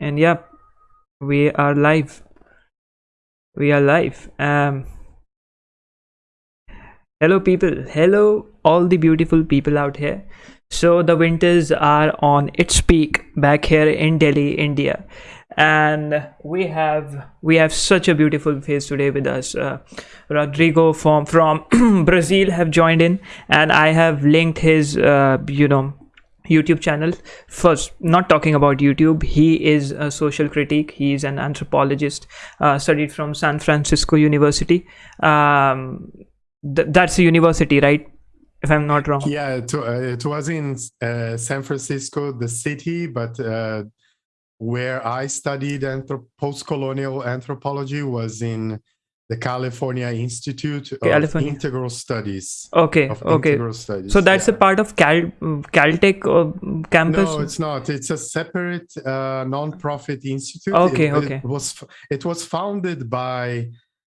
and yep we are live. We are live. Um hello people. Hello all the beautiful people out here. So the winters are on its peak back here in delhi india. And we have we have such a beautiful face today with us. Uh, rodrigo from from brazil have joined in. And i have linked his uh, you know youtube channel. First not talking about youtube. He is a social critic he is an anthropologist uh, studied from san francisco university. Um, th- that's a university right? If i'm not wrong. Yeah it, uh, it was in uh, san francisco the city but uh, where i studied anthrop- post-colonial anthropology was in the California Institute of California. Integral Studies. okay okay Studies. so that's yeah. a part of Cal caltech uh, campus No, it's not. It's a separate uh, non-profit institute. Okay, it, okay. It was it was founded by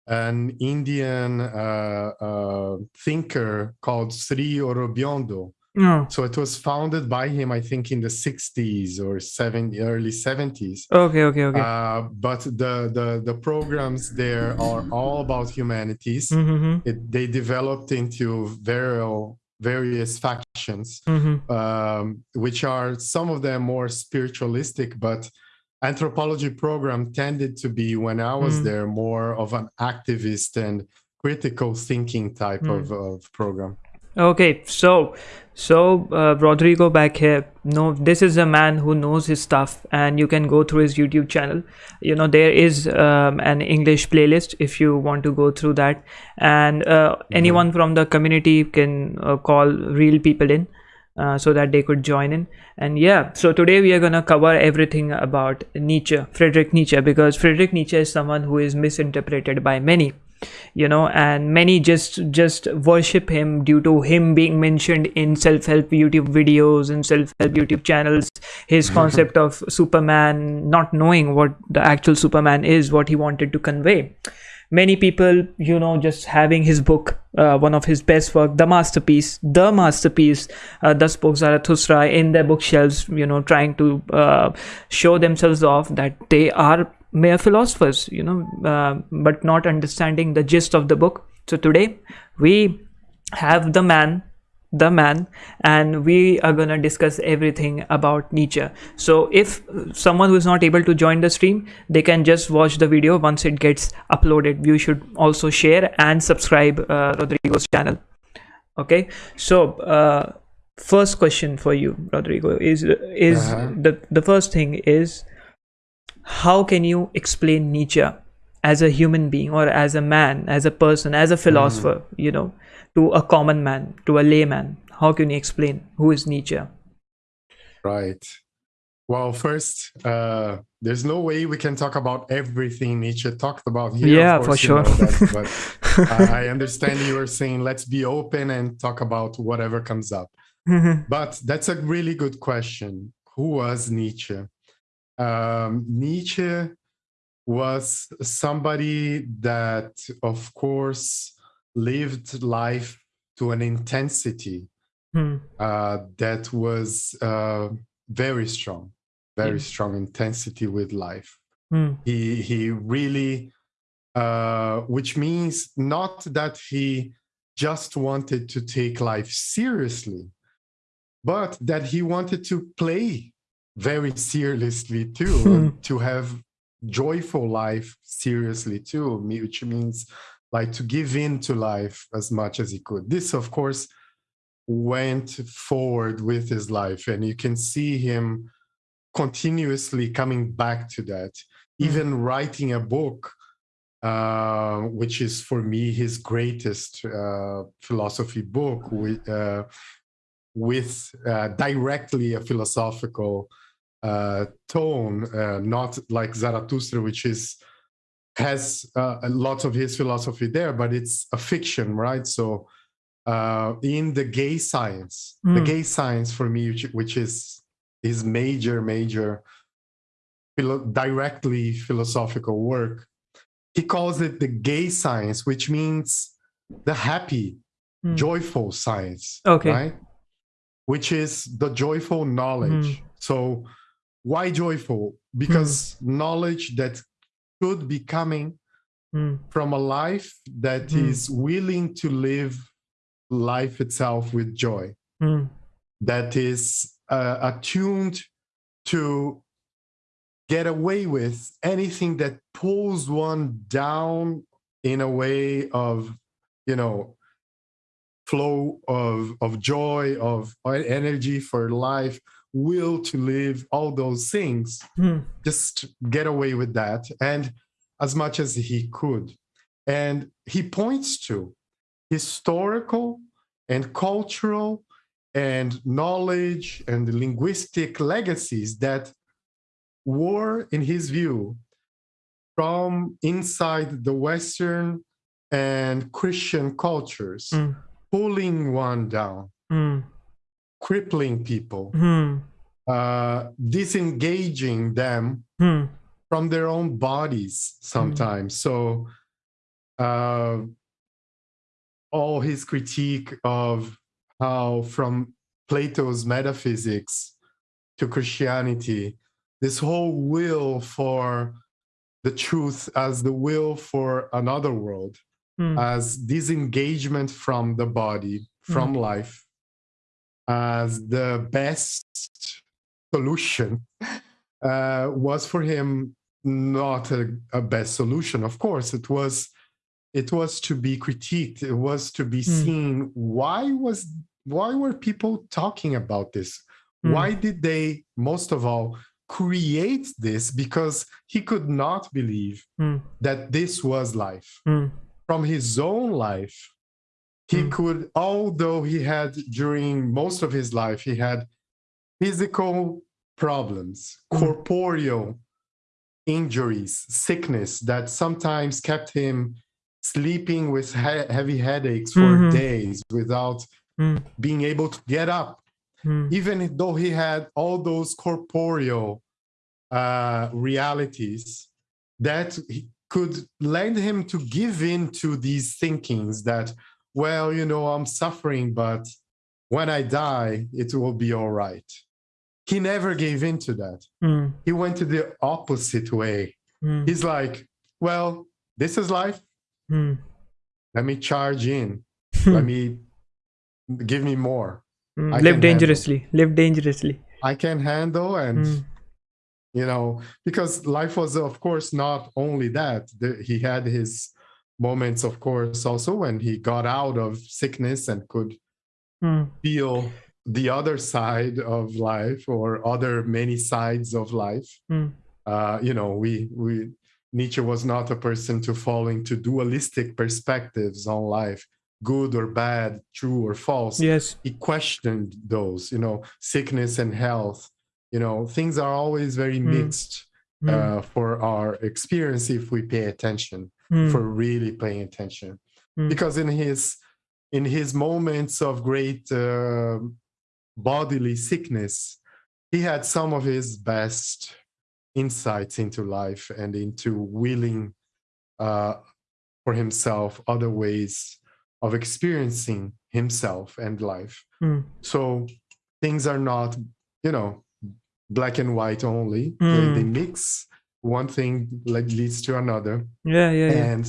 an Indian uh, uh, thinker called Sri Aurobindo. No So it was founded by him, I think, in the 60s or 70, early 70s. okay okay okay Uh, but the, the the programs there are all about humanities. mm-hmm, It, they developed into various various factions mm-hmm. um, which are some of them more spiritualistic, but anthropology program tended to be when I was Mm. there more of an activist and critical thinking type Mm. of, of program. Okay, so so uh, Rodrigo back here. No, this is a man who knows his stuff, and you can go through his YouTube channel. You know there is um, an English playlist if you want to go through that, and uh, anyone from the community can uh, call real people in. Uh, so that they could join in and yeah so today we are going to cover everything about nietzsche friedrich nietzsche because friedrich nietzsche is someone who is misinterpreted by many you know and many just just worship him due to him being mentioned in self-help youtube videos and self-help youtube channels. His concept of superman not knowing what the actual superman is what he wanted to convey. Many people you know just having his book uh, one of his best work the masterpiece the masterpiece uh, thus spoke zarathustra in their bookshelves you know trying to uh, show themselves off that they are mere philosophers you know uh, but not understanding the gist of the book. So today we have the man the man and we are going to discuss everything about nietzsche. So if someone who is not able to join the stream they can just watch the video. Once it gets uploaded you should also share and subscribe uh, rodrigo's channel. Okay? So uh, first question for you rodrigo is is Uh-huh. the the first thing is how can you explain nietzsche as a human being or as a man as a person as a hmm. philosopher you know to a common man to a layman how can you explain who is nietzsche Right. Well, first, uh, there's no way we can talk about everything Nietzsche talked about here. Yeah, for sure. that, but I I understand you were saying let's be open and talk about whatever comes up. Mm-hmm. But that's a really good question. Who was Nietzsche? Um, Nietzsche was somebody that, of course, lived life to an intensity Hmm. uh, that was uh, very strong, very strong intensity with life. Hmm. He he really, uh, which means not that he just wanted to take life seriously, but that he wanted to play very seriously too, and to have joyful life seriously too, me- which means like to give in to life as much as he could. This, of course, went forward with his life, and you can see him continuously coming back to that, even writing a book. Uh, which is for me his greatest uh, philosophy book with, uh, with uh, directly a philosophical uh, tone, uh, not like Zarathustra, which is has uh, a lot of his philosophy there, but it's a fiction, right? So uh, in the gay science, the Mm. gay science for me, which, which is his major, major philo- directly philosophical work, he calls it the gay science, which means the happy, Hmm. joyful science. Okay. Right? Which is the joyful knowledge. So why joyful? Because knowledge that could be coming mm. from a life that Mm. is willing to live life itself with joy, Mm. that is uh, attuned to get away with anything that pulls one down in a way of, you know, flow of of joy, of energy for life, will to live, all those things Mm. just get away with that and as much as he could and he points to historical and cultural and knowledge and linguistic legacies that were in his view from inside the western and christian cultures Mm. pulling one down Mm. Crippling people Mm. uh, disengaging them Mm. from their own bodies sometimes. So, uh, all his critique of how, from Plato's metaphysics to Christianity, this whole will for the truth as the will for another world, Mm. as disengagement from the body, from life, as the best solution uh, was for him not a, a best solution. Of course, it was it was to be critiqued. It was to be Mm. seen. Why was why were people talking about this? Mm. Why did they most of all create this? Because he could not believe Mm. that this was life Mm. from his own life he Mm. could although he had during most of his life he had physical problems Mm. corporeal injuries sickness that sometimes kept him sleeping with he- heavy headaches for Mhm. days without Mm. being able to get up Mm. even though he had all those corporeal uh, realities that could lend him to give in to these thinkings that, well, you know, I'm suffering, but when I die, it will be all right. He never gave in to that. Mm. He went to the opposite way. Mm. He's like, well, this is life. Mm. Let me charge in. Let me give me more. Mm. Live can handle. dangerously. Live dangerously. I can handle and Mm. you know because life was of course not only that he had his moments of course also when he got out of sickness and could Mm. feel the other side of life or other many sides of life Mm. uh, you know we we nietzsche was not a person to fall into dualistic perspectives on life good or bad true or false Yes. he questioned those you know sickness and health you know things are always very Mm. mixed Mm. uh, for our experience if we pay attention Mm. for really paying attention Mm. because in his in his moments of great uh, bodily sickness he had some of his best insights into life and into willing uh, for himself other ways of experiencing himself and life Mm. so things are not you know black and white only they, they Mm. mix one thing like leads to another Yeah, yeah, yeah. and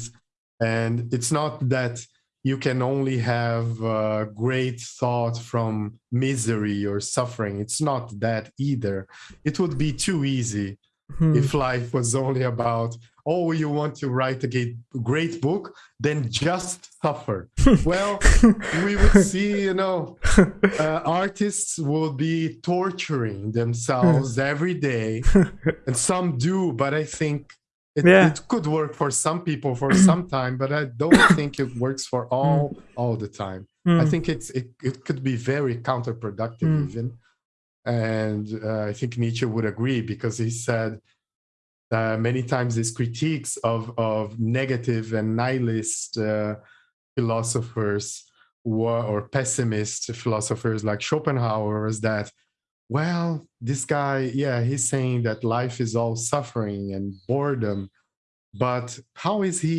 and it's not that you can only have uh, great thought from misery or suffering it's not that either it would be too easy Mm. if life was only about oh you want to write a great, book then just suffer well we would see you know uh, artists will be torturing themselves every day and some do but i think it, Yeah. it could work for some people for some time but i don't think it works for all all the time i Mm. think it's it, it could be very counterproductive Mm. even and uh, i think nietzsche would agree because he said uh, many times his critiques of of negative and nihilist uh, philosophers were, or pessimist philosophers like schopenhauer was that well this guy yeah he's saying that life is all suffering and boredom but how is he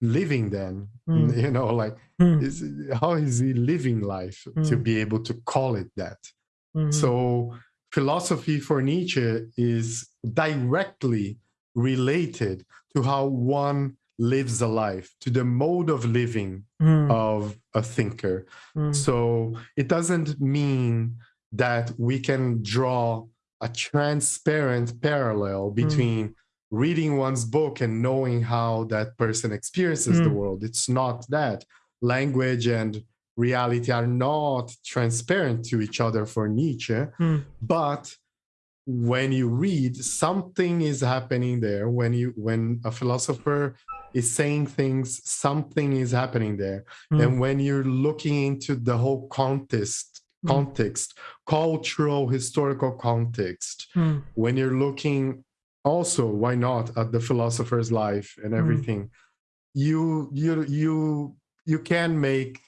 living then Mm. you know like Mm. is how is he living life to Mm. be able to call it that Mhm. so philosophy for Nietzsche is directly related to how one lives a life, to the mode of living Mm. of a thinker. Mm. So it doesn't mean that we can draw a transparent parallel between reading one's book and knowing how that person experiences the Mm. world. It's not that. Language and reality are not transparent to each other for Nietzsche, Mm. but when you read something is happening there when you when a philosopher is saying things something is happening there Mm. and when you're looking into the whole context Mm. context cultural historical context Mm. when you're looking also why not at the philosopher's life and Mm. everything you you you you can make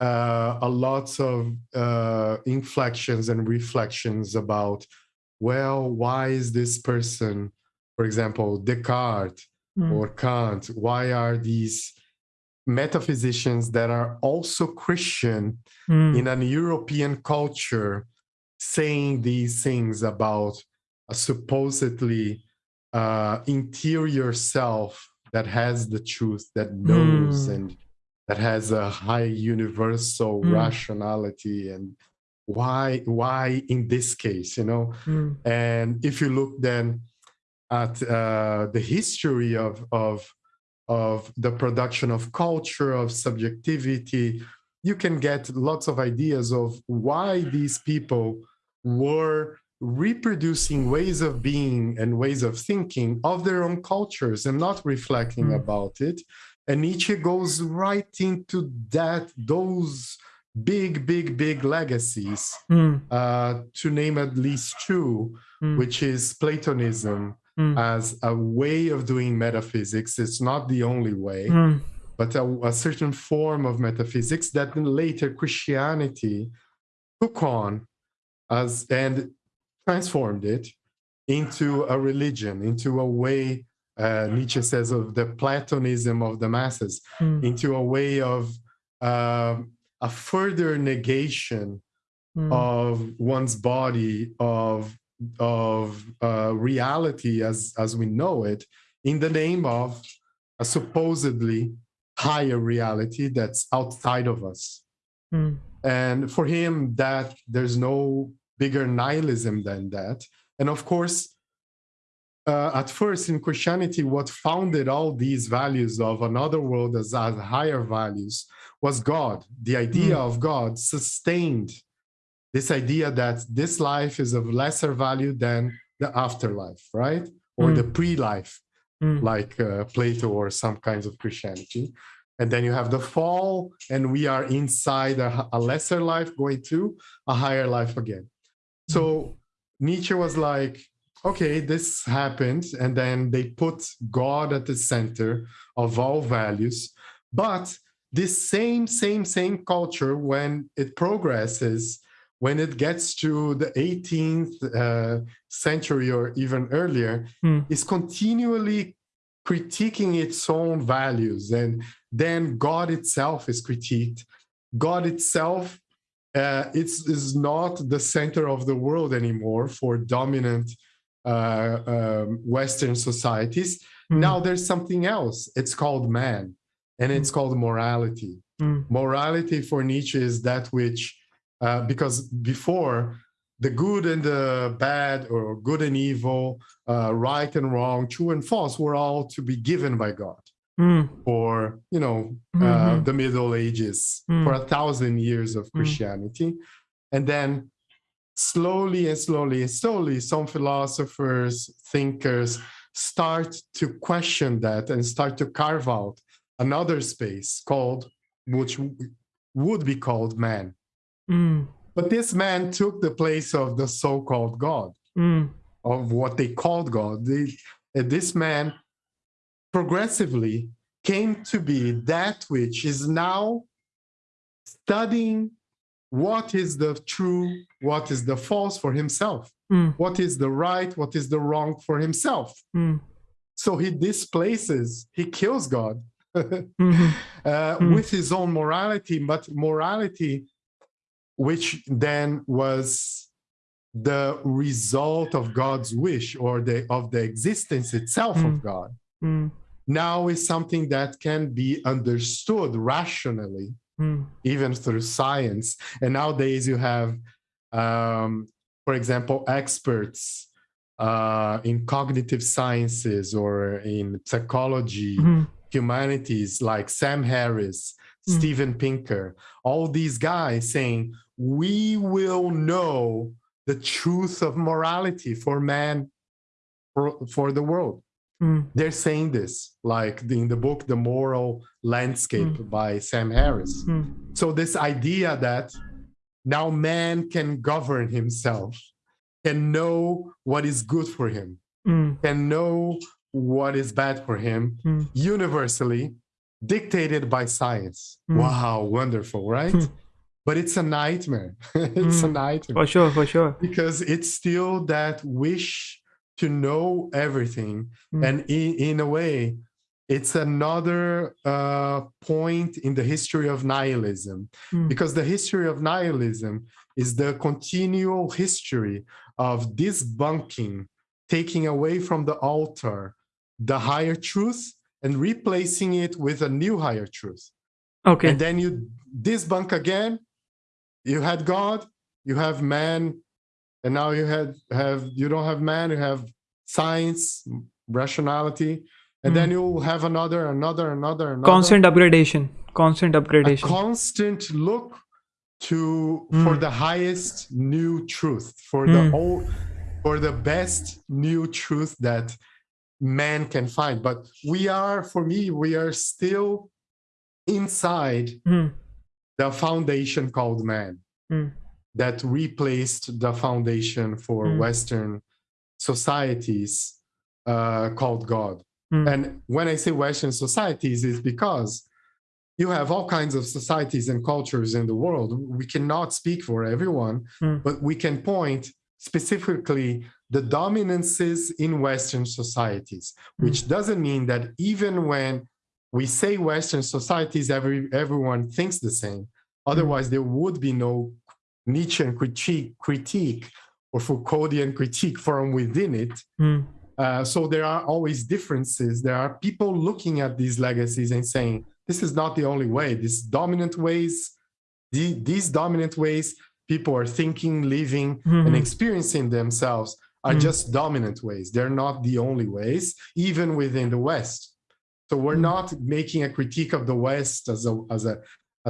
uh, a lots of uh, inflections and reflections about well why is this person for example descartes Mm. or kant why are these metaphysicians that are also christian Mm. in an European culture saying these things about a supposedly uh, interior self that has the truth, that knows Mm. and that has a high universal Mm. rationality and why why in this case you know Mm. and if you look then at uh, the history of of of the production of culture of subjectivity you can get lots of ideas of why these people were reproducing ways of being and ways of thinking of their own cultures and not reflecting Mm. about it and nietzsche goes right into that those big big big legacies Mm. uh, to name at least two Mm. which is platonism Mm. as a way of doing metaphysics it's not the only way Mm. but a, a certain form of metaphysics that later Christianity took on as and transformed it into a religion, into a way, uh, Nietzsche says, of the Platonism of the masses, Mm. into a way of um, a further negation Mm. of one's body, of of uh, reality as as we know it, in the name of a supposedly higher reality that's outside of us. Mm. And for him, that there's no bigger nihilism than that. And of course, uh, at first in Christianity, what founded all these values of another world as, as higher values was God. The idea Mm. of God sustained this idea that this life is of lesser value than the afterlife, right? Or Mm. the pre-life Mm. like uh, Plato or some kinds of Christianity. And then you have the fall, and we are inside a, a lesser life going to a higher life again. So Nietzsche was like, okay, this happened. And then they put God at the center of all values. But this same, same, same culture, when it progresses, when it gets to the 18th uh, century or even earlier, Mm. is continually critiquing its own values and then god itself is critiqued god itself uh, it's is not the center of the world anymore for dominant um, western societies Mm. now there's something else it's called man and it's called morality Mm. morality for Nietzsche is that which, uh, because before the good and the bad, or good and evil, uh, right and wrong, true and false, were all to be given by God Mm. for you know uh, Mhm. the Middle Ages Mm. for a thousand years of Christianity, and then slowly and slowly and slowly, some philosophers, thinkers start to question that and start to carve out another space called, which would be called man. Mm. But this man took the place of the so-called God, Mm. of what they called God. They, this man progressively came to be that which is now studying what is the true, what is the false for himself, Mm. what is the right, what is the wrong for himself. Mm. So he displaces, he kills God Mhm. uh, Mm. with his own morality, but morality, which then was the result of God's wish or the of the existence itself Mm. of God Mm, now is something that can be understood rationally mm, even through science. And nowadays, you have, um, for example, experts uh, in cognitive sciences or in psychology, mm, humanities, like Sam Harris, Mm. Steven Pinker, all these guys saying, we will know the truth of morality for man, for, for the world mm, they're saying this like in the book the moral landscape by sam harris mm, so this idea that now man can govern himself can know what is good for him mm, can know what is bad for him mm. universally dictated by science Mm. wow wonderful right Hmm. but it's a nightmare it's a Mm. nightmare For sure, for sure. because it's still that wish to know everything Mm. and in, in a way it's another uh, point in the history of nihilism Mm. because the history of nihilism is the continual history of debunking taking away from the altar the higher truth and replacing it with a new higher truth Okay. and then you debunk again you had god you have man and now you had have you don't have man you have science rationality and then you'll have another another another another Constant upgradation. Constant a upgradation. constant look to for Mm. the highest new truth for Mm. the old for the best new truth that man can find but we are for me we are still inside Mm, the foundation called man mm, that replaced the foundation for Mm. western societies uh, called god mm, and when I say Western societies, it's because you have all kinds of societies and cultures in the world. We cannot speak for everyone, Mm. but we can point specifically the dominances in Western societies, which doesn't mean that even when we say Western societies, every everyone thinks the same. Otherwise, there would be no Nietzschean critique, critique or Foucauldian critique from within it. mm, Uh, so there are always differences. There are people looking at these legacies and saying, this is not the only way. These dominant ways, the, these dominant ways people are thinking, living, and Mhm. experiencing themselves are Mhm. just dominant ways. They're not the only ways, even within the West. So we're Mhm. not making a critique of the West as a as a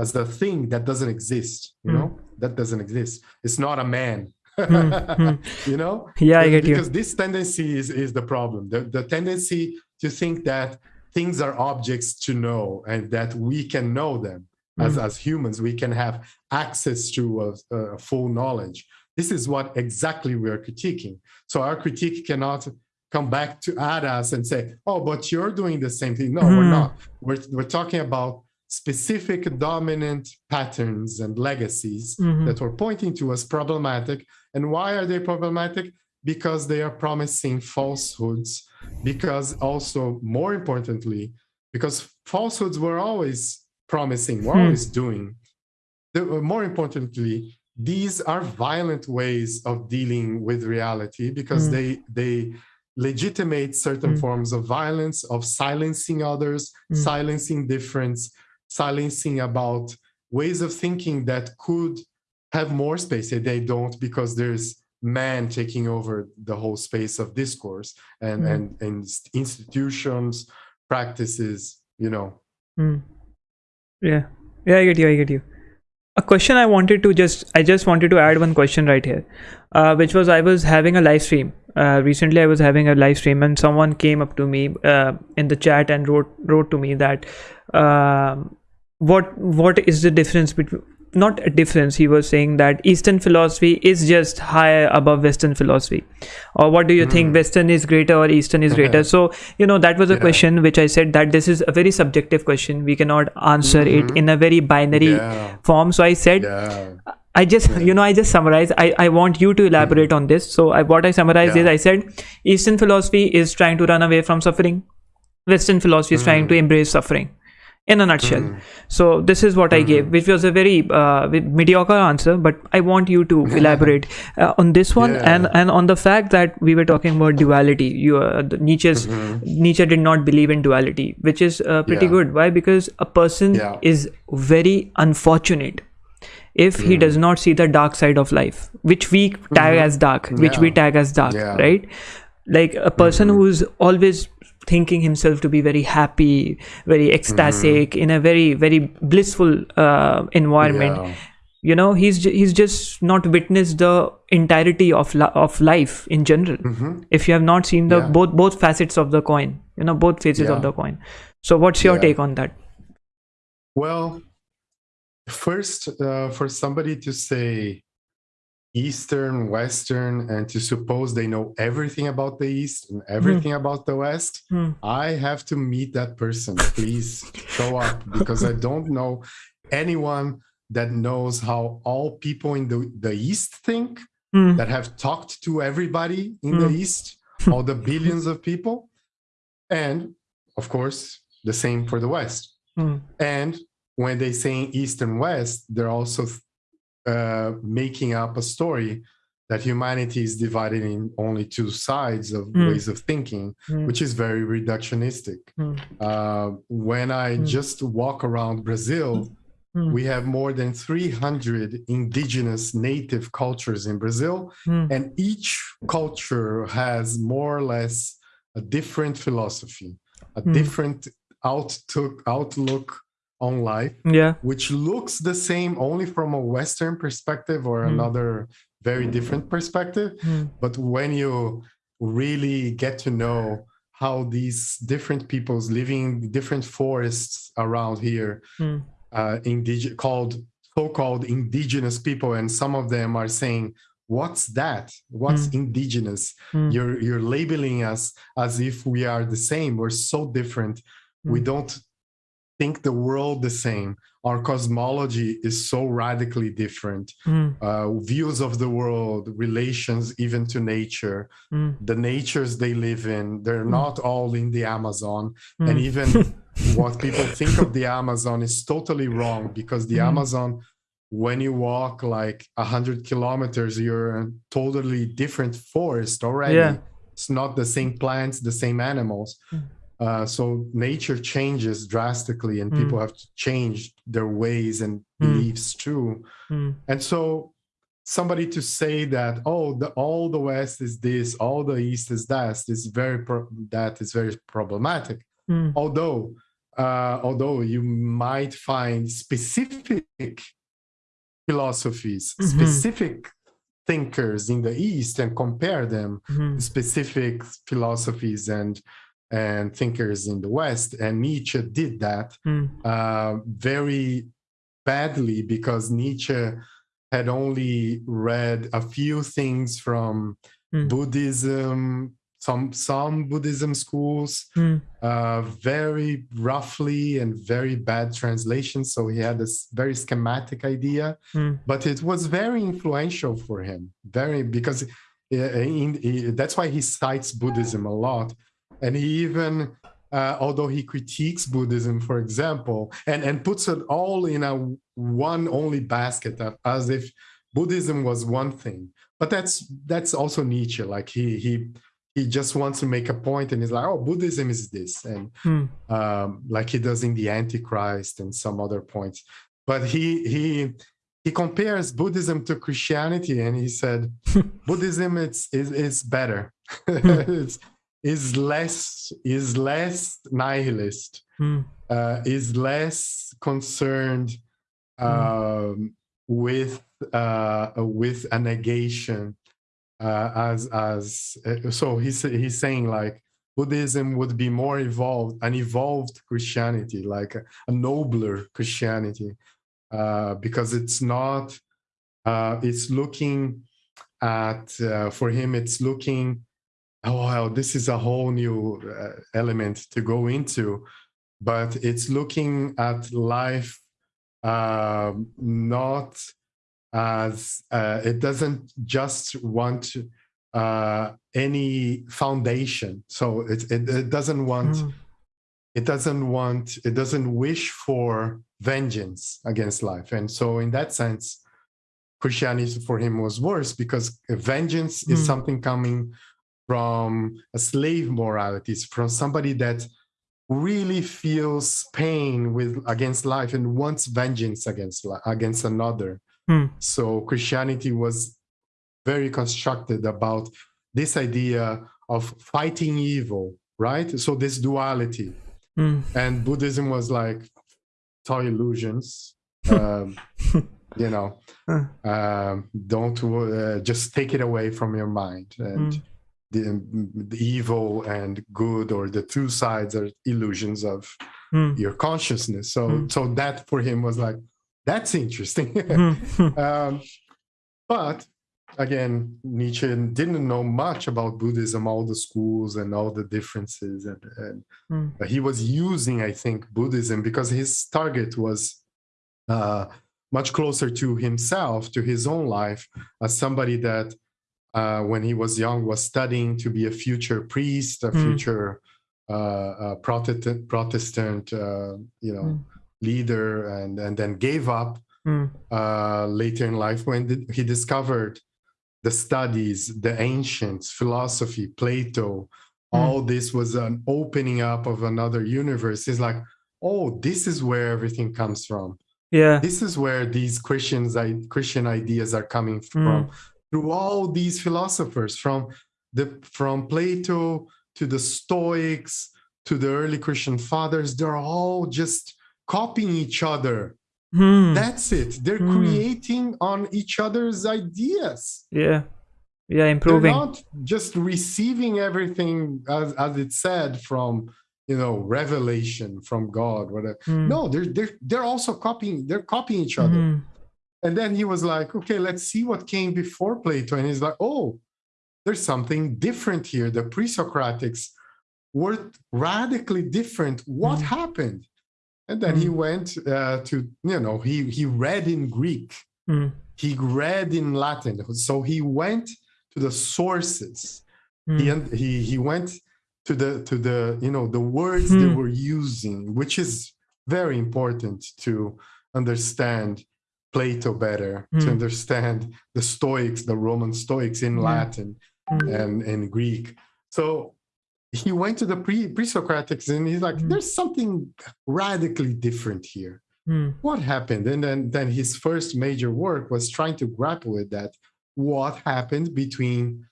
as a thing that doesn't exist. You Mm. know, that doesn't exist. It's not a man. mm. you know, Yeah, I get you. because this tendency is, is the problem the, the tendency to think that things are objects to know and that we can know them as, Mm. as humans we can have access to a, a full knowledge this is what exactly we are critiquing so our critique cannot come back to at us and say oh but you're doing the same thing no we're Mhm. not we're, we're talking about specific dominant patterns and legacies Mhm. that were pointing to as problematic. And why are they problematic? Because they are promising falsehoods. Because also, more importantly, because falsehoods were always promising, were Hmm. always doing. The- uh, more importantly, these are violent ways of dealing with reality because Hmm. they they legitimate certain Hmm. forms of violence, of silencing others, Hmm. silencing difference, silencing about ways of thinking that could have more space and they don't because there's man taking over the whole space of discourse and Mm. and and institutions practices you know Mm. Yeah, yeah, I get you. I get you. A question I wanted to just, I just wanted to add one question right here, uh, which was I was having a live stream. Uh, recently, I was having a live stream, and someone came up to me uh, in the chat and wrote wrote to me that um what what is the difference between not a difference he was saying that eastern philosophy is just higher above western philosophy or what do you think Hmm. western is greater or eastern is greater so you know that was a Yeah. question which i said that this is a very subjective question we cannot answer it Mhm. in a very binary yeah form so i said yeah I just, you know, I just summarize. I, I want you to elaborate on this. So, I, what I summarized is I said Eastern philosophy is trying to run away from suffering, Western philosophy is trying to embrace suffering. In a nutshell Mm. so this is what i gave Mhm. which was a very uh, mediocre answer but i want you to elaborate uh, on this one Yeah. and and on the fact that we were talking about duality you uh, nietzsche's Mhm. nietzsche did not believe in duality which is uh, pretty Yeah. good why because a person Yeah. is very unfortunate if he does not see the dark side of life which we tag Mhm. as dark which we tag as dark right like a person Mhm. who's always thinking himself to be very happy very ecstatic in a very very blissful uh, environment Yeah. you know he's he's just not witnessed the entirety of li- of life in general Mhm. if you have not seen the Yeah. both both facets of the coin you know both faces of the coin so what's your Yeah. take on that Well, first, uh, for somebody to say Eastern, Western, and to suppose they know everything about the East and everything about the West, Hmm. I have to meet that person. Please show up because I don't know anyone that knows how all people in the, the East think, Hmm. that have talked to everybody in the Hmm. East, all the billions of people. And of course, the same for the West. Hmm. And when they say East and West, they're also uh, making up a story that humanity is divided in only two sides of Mm. ways of thinking, Hmm. which is very reductionistic. Hmm. Uh, when I Mm. just walk around Brazil, Hmm. we have more than 300 indigenous native cultures in Brazil, Hmm. and each culture has more or less a different philosophy, a Mm. different outlook, outlook on life yeah which looks the same only from a Western perspective or Mm. another very different perspective. Hmm. But when you really get to know how these different peoples living in different forests around here, Hmm. uh, indig- called so-called indigenous people, and some of them are saying, "What's that? What's Mm. indigenous? Hmm. You're you're labeling us as if we are the same. We're so different. We Mm. don't think the world the same. Our cosmology is so radically different. Hmm. Uh, views of the world, relations even to nature, Hmm. the natures they live in, they're Mm. not all in the Amazon. And Hmm. even what people think of the Amazon is totally wrong because the Mm. Amazon, when you walk like a hundred kilometers, you're in a totally different forest already. Yeah. It's not the same plants, the same animals. Mm. Uh, so nature changes drastically, and Mm. people have to change their ways and beliefs too. Hmm. And so somebody to say that oh the all the west is this all the east is that is very pro- that is very problematic Hmm. although uh, although you might find specific philosophies Mhm. specific thinkers in the east and compare them Hmm. to specific philosophies and and thinkers in the west and nietzsche did that Hmm. uh, very badly because Nietzsche had only read a few things from Mm. Buddhism, some some Buddhism schools, Hmm. uh, very roughly and very bad translations. So he had this very schematic idea, Hmm. but it was very influential for him. Very because uh, in, in- that's why he cites Buddhism a lot, and he even uh, although he critiques Buddhism, for example, and, and puts it all in a one only basket uh, as if Buddhism was one thing. But that's that's also Nietzsche. Like he he he just wants to make a point and he's like, oh, Buddhism is this, and Hmm. um, like he does in the Antichrist and some other points. But he he he compares Buddhism to Christianity, and he said Buddhism it's is is better. it's is less is less nihilist. Hmm. Uh, is less concerned um, with uh, with a negation uh, as as uh, so he's he's saying like Buddhism would be more evolved, an evolved Christianity, like a, a nobler Christianity, uh, because it's not. Uh, it's looking at uh, for him. It's looking. Oh well, this is a whole new uh, element to go into, but it's looking at life um, not as uh, it doesn't just want uh, any foundation. So it, it, it doesn't want Hmm. it doesn't want it doesn't wish for vengeance against life and so in that sense christianity for him was worse because vengeance mm. is hmm. something coming from a slave morality it's from somebody that really feels pain with against life and wants vengeance against against another mm. so christianity was very constructed about this idea of fighting evil right so this duality Mm. And Buddhism was like, toy illusions. um, you know, um, don't uh, just take it away from your mind. And mm. The, the, evil and good, or the two sides, are illusions of mm. your consciousness. So, mm. so that for him was like, that's interesting. Mm. um, but again, Nietzsche didn't know much about Buddhism, all the schools and all the differences. And, and mm. he was using, I think, Buddhism because his target was uh, much closer to himself, to his own life, as somebody that uh, when he was young was studying to be a future priest, a mm. future uh, uh Protestant, Protestant uh, you know, mm. leader, and, and then gave up Mm. Uh, later in life when he discovered the studies, the ancients, philosophy, Plato, mm. all this was an opening up of another universe. It's like, oh, this is where everything comes from. Yeah. This is where these Christians, Christian ideas are coming hmm. from. Mm. Through all these philosophers, from the from Plato to the Stoics to the early Christian fathers, they're all just copying each other Hmm. That's it. They're hmm. creating on each other's ideas. Yeah. Yeah, improving. They're not just receiving everything as, as it said from you know revelation from God, whatever. Hmm. No, they're they're they're also copying, they're copying each other. And then he was like, okay, let's see what came before Plato. And he's like, oh, there's something different here. The pre-Socratics were radically different. What hmm. happened? And then mm. he went uh, to, you know, he, he read in Greek, mm. he read in Latin. So he went to the sources. Mm. He, he, he went to the, to the, you know, the words they hmm. were using, which is very important to understand Plato better, to hmm. understand the Stoics, the Roman Stoics in hmm. Latin and in Greek. So he went to the pre pre-Socratics and he's like, mm. there's something radically different here. Mm. What happened? And then then his first major work was trying to grapple with that. What happened between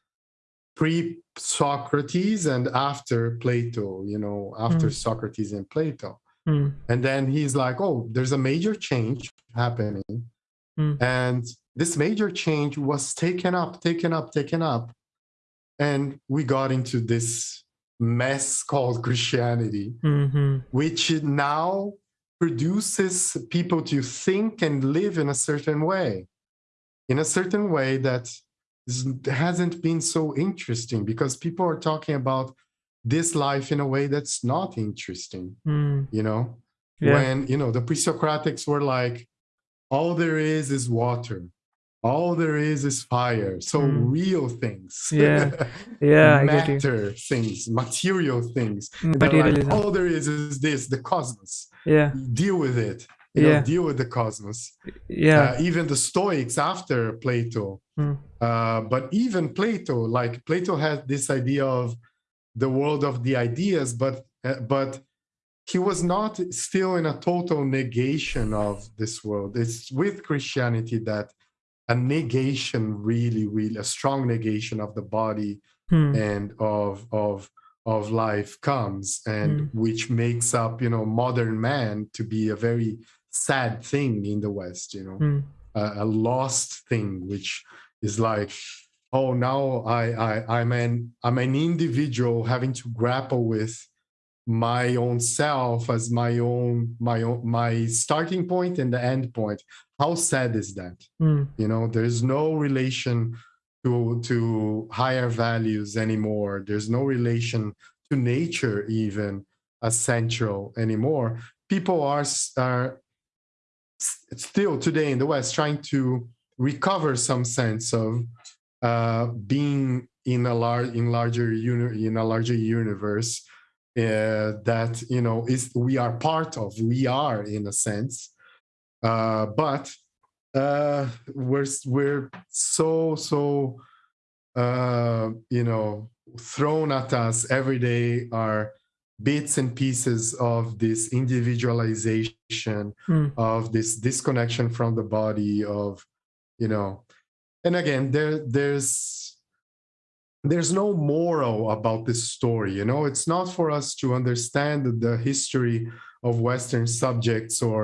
pre-Socrates and after Plato, you know, after mm. Socrates and Plato. Hmm. And then he's like, oh, there's a major change happening. Hmm. And this major change was taken up, taken up, taken up. And we got into this mess called Christianity, mm-hmm. which now produces people to think and live in a certain way, in a certain way that hasn't been so interesting because people are talking about this life in a way that's not interesting, mm. you know? Yeah. When, you know, the pre-Socratics were like, all there is is water. All there is is fire. So mm. real things. Yeah. Yeah matter things material things. Like, all there is is this the cosmos. Yeah. Deal with it. You yeah. know, deal with the cosmos. Yeah. Uh, even the stoics after plato mm. uh, but even plato like plato had this idea of the world of the ideas but uh, but he was not still in a total negation of this world it's with christianity that a negation really really a strong negation of the body hmm. and of of of life comes and hmm. which makes up you know modern man to be a very sad thing in the west you know hmm. a, a, lost thing which is like oh now I, I i'm an i'm an individual having to grapple with my own self as my own my own my starting point and the end point. How sad is that? Mm. you know there's no relation to to higher values anymore. There's no relation to nature even as central anymore. People are are still today in the west trying to recover some sense of uh, being in a large in larger uni in a larger universe uh, that you know is we are part of we are in a sense uh, but uh, we're we're so so uh, you know thrown at us every day are bits and pieces of this individualization Hmm. of this disconnection from the body of you know and again there there's there's no moral about this story you know? It's not for us to understand the history of western subjects or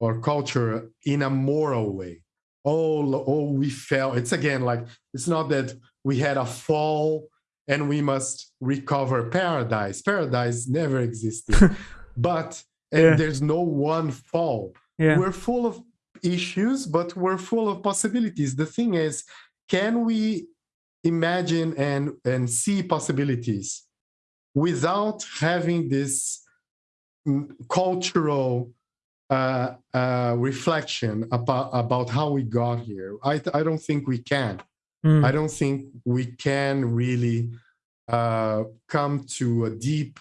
or culture in a moral way. Oh oh we fell. It's again like it's not that we had a fall and we must recover. Paradise paradise never existed. But and Yeah. there's no one fall. Yeah. We're full of issues but we're full of possibilities. The thing is can we imagine and and see possibilities without having this mm, cultural uh, uh, reflection about about how we got here i i don't think we can Hmm. I don't think we can really uh, come to a deep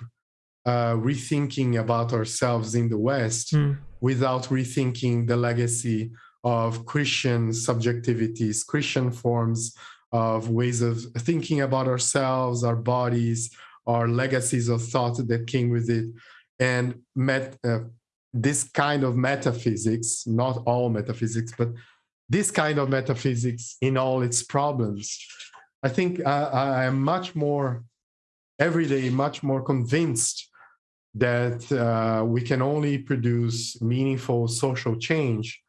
uh, rethinking about ourselves in the West Hmm. without rethinking the legacy of Christian subjectivities, Christian forms of ways of thinking about ourselves, our bodies, our legacies of thought that came with it, and met, uh, this kind of metaphysics, not all metaphysics, but this kind of metaphysics in all its problems. I think I, I am much more, every day, much more convinced that uh, we can only produce meaningful social change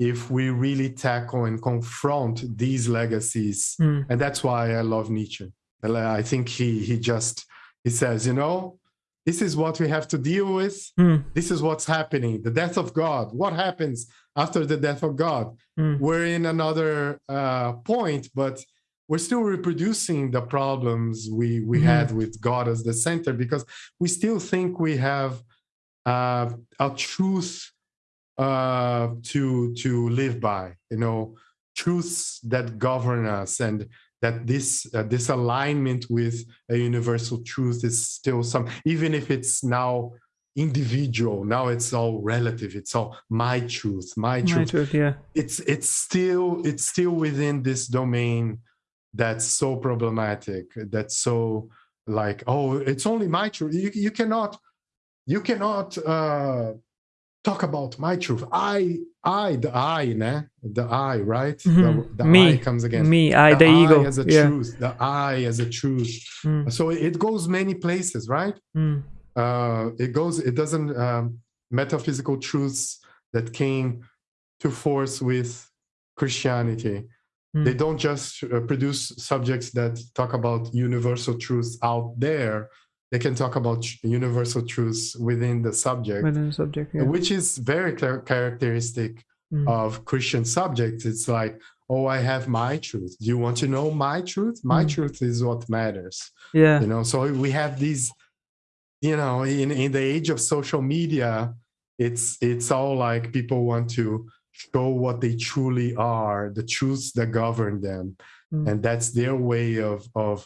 if we really tackle and confront these legacies. Hmm. And that's why I love Nietzsche. I think he he just he says, you know, this is what we have to deal with. Hmm. This is what's happening. The death of God. What happens after the death of God? Hmm. We're in another uh, point, but we're still reproducing the problems we we Mhm. had with God as the center because we still think we have uh, a truth uh, to to live by. You know, truths that govern us and that this uh, this alignment with a universal truth is still some even if it's now individual now it's all relative it's all my truth my My truth truth, yeah it's it's still it's still within this domain that's so problematic that's so like oh it's only my truth you, you cannot you cannot uh talk about my truth i i the i né? the i right Mhm. the, the Me. i comes again me i the, I ego as a yeah truth the i as a truth Hmm. so it goes many places right Hmm. uh, it goes it doesn't um, metaphysical truths that came to force with christianity Hmm. they don't just uh, produce subjects that talk about universal truths out there they can talk about universal truths within the subject within the subject yeah. which is very char- characteristic Hmm. of christian subjects. It's like oh i have my truth. Do you want to know my truth? My Mm. truth is what matters. Yeah. You know so we have these you know in in the age of social media it's it's all like people want to show what they truly are the truths that govern them. Mm. and that's their way of of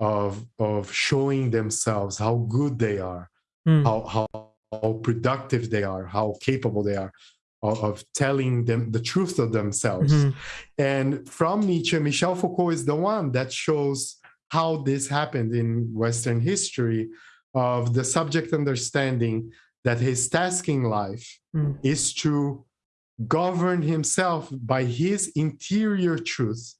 of of showing themselves how good they are Hmm. how how, how productive they are how capable they are of, of telling them the truth of themselves Mhm. and from Nietzsche, Michel Foucault is the one that shows how this happened in Western history of the subject understanding that his task in life Hmm. is to govern himself by his interior truth.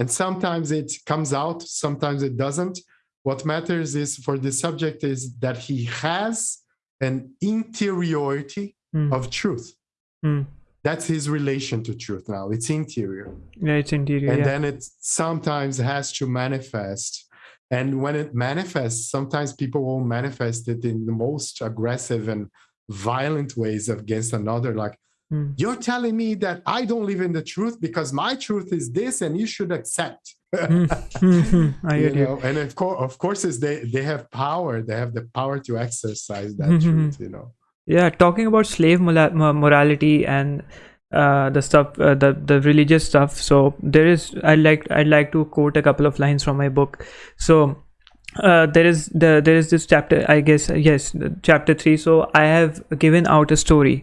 And sometimes it comes out, sometimes it doesn't. What matters is for the subject is that he has an interiority Hmm. of truth. Hmm. That's his relation to truth now. It's interior. yeah it's interior And yeah then it sometimes has to manifest. And when it manifests, sometimes people will manifest it in the most aggressive and violent ways against another. Like, Hmm. you're telling me that I don't live in the truth because my truth is this and you should accept. Hmm. Hmm. Hmm. i you know, and of course, of course, is they they have power. They have the power to exercise that Mhm. truth. You know. yeah talking about slave morality and uh, the stuff uh, the the religious stuff so there is i like i'd like to quote a couple of lines from my book so uh, there is the there is this chapter i guess yes chapter 3 so i have given out a story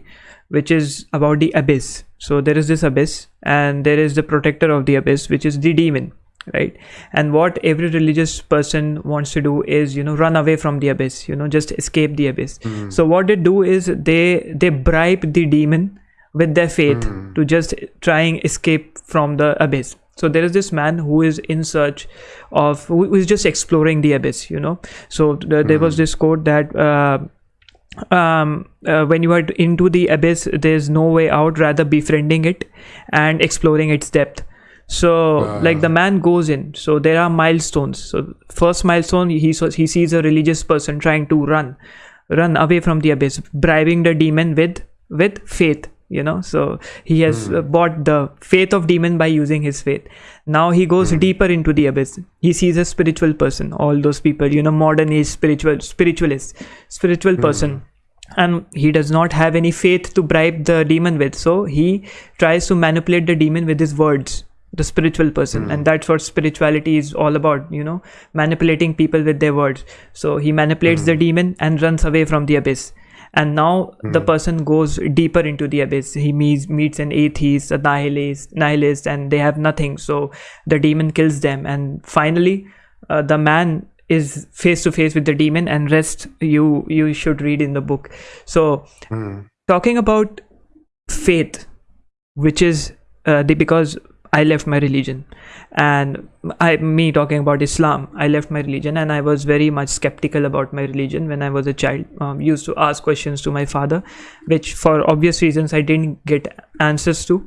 which is about the abyss. So there is this abyss and there is the protector of the abyss which is the demon right? And what every religious person wants to do is you know run away from the abyss you know just escape the abyss. Mm. so what they do is they they bribe the demon with their faith Mm. to just try and escape from the abyss. So there is this man who is in search of who is just exploring the abyss you know? So th- there was this quote that uh, um, uh, when you are into the abyss there's no way out rather befriending it and exploring its depth. So like the man goes in. So there are milestones. So first milestone he saw, he sees a religious person trying to run run away from the abyss bribing the demon with with faith you know? So he has uh, bought the faith of demon by using his faith now he goes hmm. deeper into the abyss. He sees a spiritual person. All those people you know modern age spiritual spiritualist spiritual hmm. person. And he does not have any faith to bribe the demon with. So he tries to manipulate the demon with his words the spiritual person. Hmm. And that's what spirituality is all about you know manipulating people with their words. So he manipulates the demon and runs away from the abyss and now the person goes deeper into the abyss. He meets meets an atheist a nihilist nihilist and they have nothing. So the demon kills them. And finally uh, the man is face to face with the demon and rest you you should read in the book. So Mm. talking about faith which is uh, the because i left my religion. And i me talking about islam i left my religion and i was very much skeptical about my religion when i was a child. Um, used to ask questions to my father which for obvious reasons i didn't get answers to.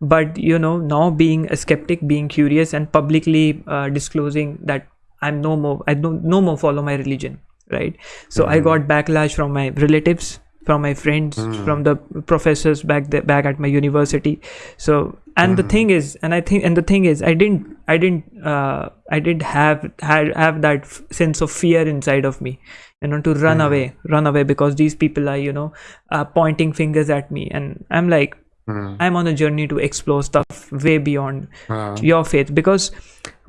But you know now being a skeptic being curious and publicly uh, disclosing that i'm no more i don't no more follow my religion right? So i got backlash from my relatives from my friends from the professors back there back at my university. So and the thing is and i think and the thing is i didn't i didn't uh, i didn't have have, have that f- sense of fear inside of me you know to run away run away because these people are you know uh, pointing fingers at me. And i'm like Mm. i'm on a journey to explore stuff way beyond Uh, your faith. Because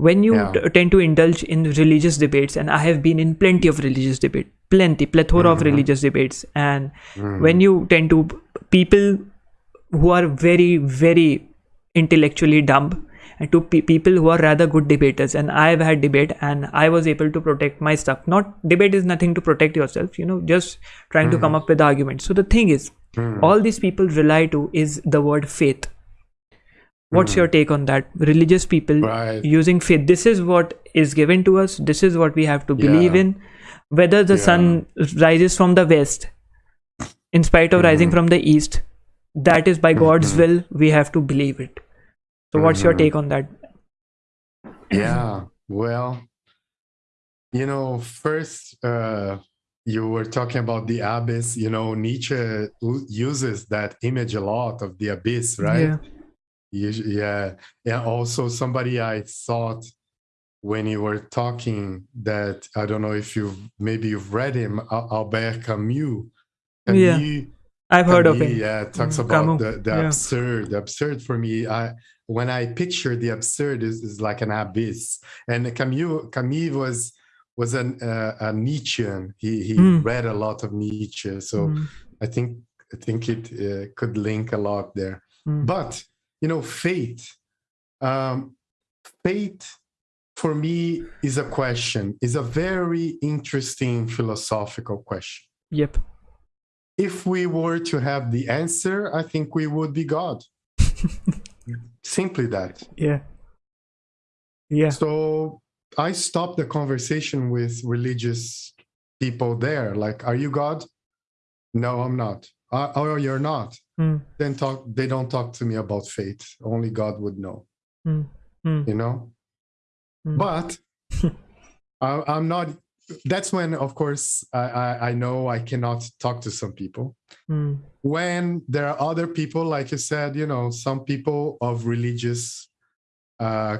when you Yeah. t- tend to indulge in religious debates and i have been in plenty of religious debate plenty plethora of religious debates. And when you tend to people who are very very intellectually dumb and to pe- people who are rather good debaters. And i've had debate and i was able to protect my stuff. Not debate is nothing to protect yourself you know just trying to come up with arguments. So the thing is all these people rely to is the word faith. What's your take on that? Religious people Right. using faith. This is what is given to us. This is what we have to believe Yeah. in. Whether the sun rises from the west in spite of rising Mm-hmm. from the east that is by god's will we have to believe it so what's your Mhm. take on that yeah well you know first uh you were talking about the abyss you know nietzsche uses that image a lot of the abyss right yeah yeah yeah also somebody i thought when you were talking that i don't know if you've maybe you've read him Al- albert camus Yeah. I've heard of him Yeah, talks Mm, about Camus, the, the yeah. absurd. The absurd for me, I when I picture the absurd is, is like an abyss. And Camus Camus was was an uh, a Nietzschean. He he Mm. read a lot of Nietzsche, so Mm, I think I think it uh, could link a lot there. mm, But you know, fate, Um, faith for me is a question. Is a very interesting philosophical question yep if we were to have the answer, I think we would be God. Simply that. yeah yeah So I stopped the conversation with religious people there. Like, are you God? No, I'm not. Uh, oh, you're not. Mm, Then talk. They don't talk to me about faith. Only God would know. mm, mm, You know. Mm. But I, I'm not. That's when, of course, I, I I know I cannot talk to some people. mm, when there are other people like you said you know some people of religious uh,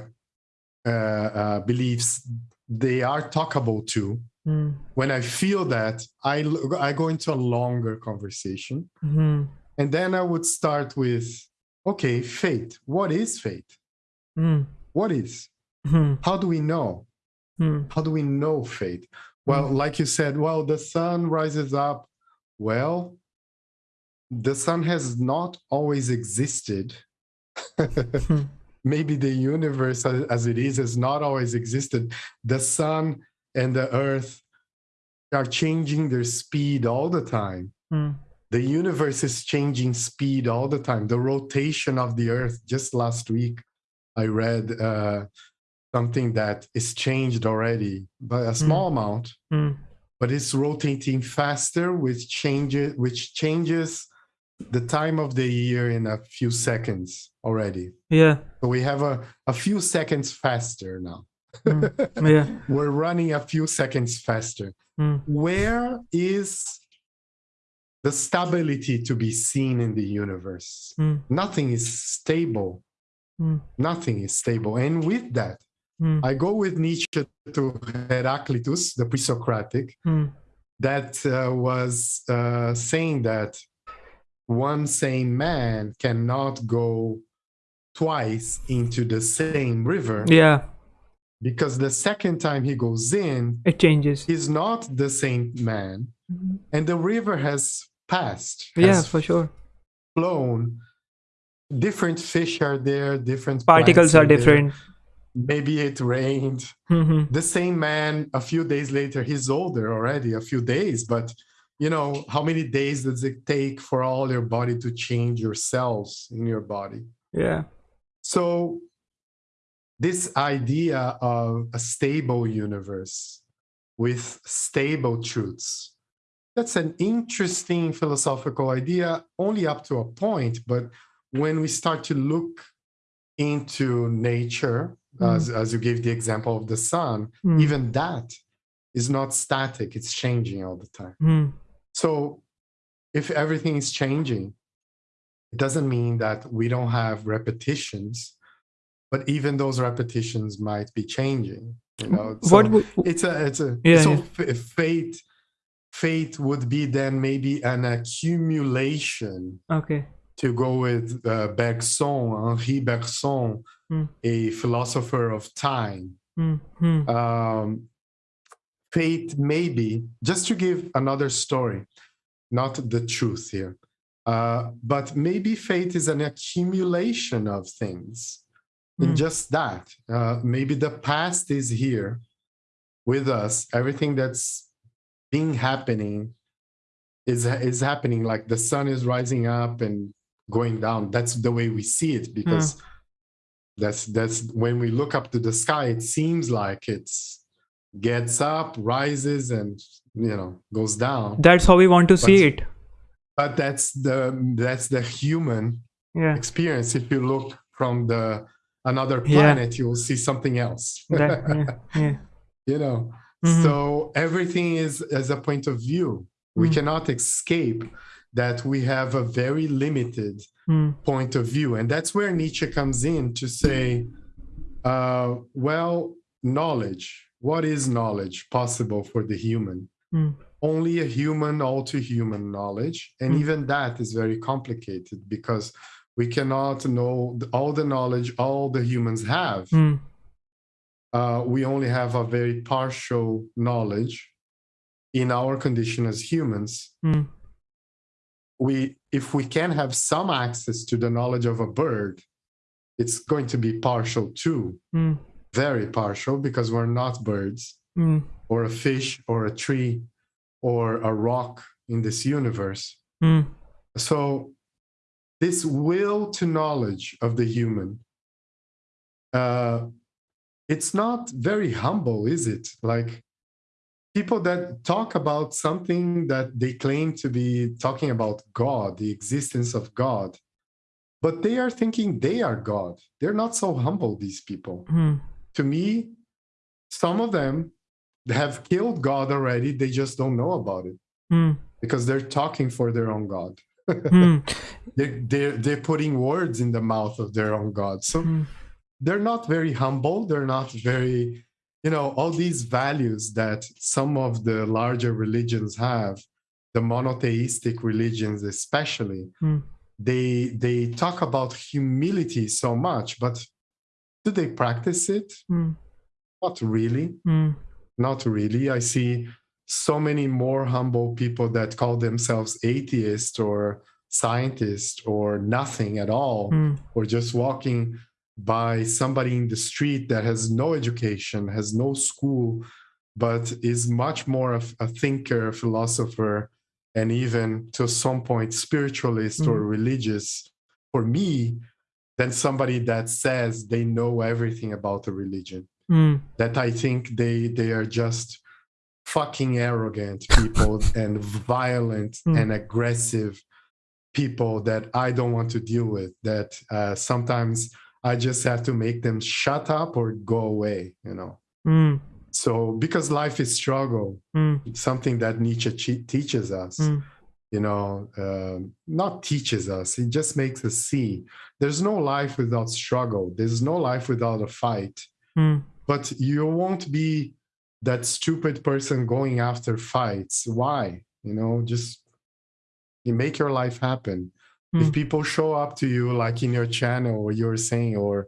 uh, uh, beliefs they are talkable to mm, when i feel that I, I go into a longer conversation. Mm, and then i would start with okay faith. What is faith? Mm, what is? Mm, how do we know Hmm. How do we know fate? Well, like you said, well, the sun rises up. Well, the sun has not always existed. Hmm. Maybe the universe as, as it is has not always existed. The sun and the earth are changing their speed all the time. Hmm. The universe is changing speed all the time. The rotation of the earth, just last week, I read uh, something that is changed already by a small amount, Hmm. but it's rotating faster, which changes, which changes the time of the year in a few seconds already. Yeah. So we have a, a few seconds faster now. Hmm. Yeah. We're running a few seconds faster. Hmm. Where is the stability to be seen in the universe? Hmm. Nothing is stable. Hmm. Nothing is stable. And with that, Hmm. I go with Nietzsche to Heraclitus, the pre Socratic, Hmm. that uh, was uh, saying that one same man cannot go twice into the same river Yeah. because the second time he goes in, It changes. he's not the same man, and the river has passed, Yeah, has for sure. flown. Different fish are there, different Particles plants are there. Maybe it rained. Hmm. The same man, a few days later, he's older already, a few days, but you know, how many days does it take for all your body to change your cells in your body? Yeah. So, this idea of a stable universe with stable truths, that's an interesting philosophical idea, only up to a point. But when we start to look into nature, as, as you gave the example of the sun, Hmm. even that is not static, it's changing all the time. Hmm. So if everything is changing, it doesn't mean that we don't have repetitions, but even those repetitions might be changing. You know, so what would, it's a it's a Yeah, so yeah. fate fate would be then maybe an accumulation okay. To go with uh, Bergson, Henri Bergson, Hmm. a philosopher of time Hmm. Hmm. um, fate maybe just to give another story not the truth here uh, but maybe fate is an accumulation of things in Hmm. just that uh, maybe the past is here with us everything that's being happening is is happening like the sun is rising up and going down that's the way we see it because that's that's when we look up to the sky it seems like it's gets up rises and you know goes down That's how we want to see it. but that's the that's the human Yeah. experience if you look from the another Yeah. planet you will see something else That, yeah. Yeah. you know Mhm. so everything is as a point of view we Mm. cannot escape that we have a very limited Hmm. point of view. And that's where Nietzsche comes in to say, uh, well, knowledge, what is knowledge possible for the human? Hmm. Only a human, all to human knowledge. And Hmm. even that is very complicated because we cannot know all the knowledge all the humans have. Hmm. Uh, we only have a very partial knowledge in our condition as humans Hmm. We if we can have some access to the knowledge of a bird it's going to be partial too Hmm. very partial because we're not birds Hmm. or a fish or a tree or a rock in this universe Hmm. so this will to knowledge of the human uh it's not very humble is it like people that talk about something that they claim to be talking about god the existence of god but they are thinking they are god they're not so humble these people Hmm. to me some of them have killed god already they just don't know about it Hmm. because they're talking for their own god Hmm. they're, they're, they're putting words in the mouth of their own god so Hmm. they're not very humble they're not very you know all these values that some of the larger religions have the monotheistic religions especially Hmm. they they talk about humility so much but do they practice it Hmm. not really. Mm. Not really. I see so many more humble people that call themselves atheist or scientist or nothing at all, Mm. or just walking by somebody in the street that has no education, has no school, but is much more of a thinker, a philosopher, and even to some point spiritualist or religious for me than somebody that says they know everything about a religion Mm. that I think they they are just fucking arrogant people and violent Mm. and aggressive people that I don't want to deal with. That uh, sometimes I just have to make them shut up or go away. You know. Mm. So because life is struggle, Mm. it's something that Nietzsche teaches us. Mm. You know, um, not teaches us. It just makes us see. There's no life without struggle. There's no life without a fight Mm. but you won't be that stupid person going after fights why you know just you make your life happen if Mm. people show up to you like in your channel or you're saying or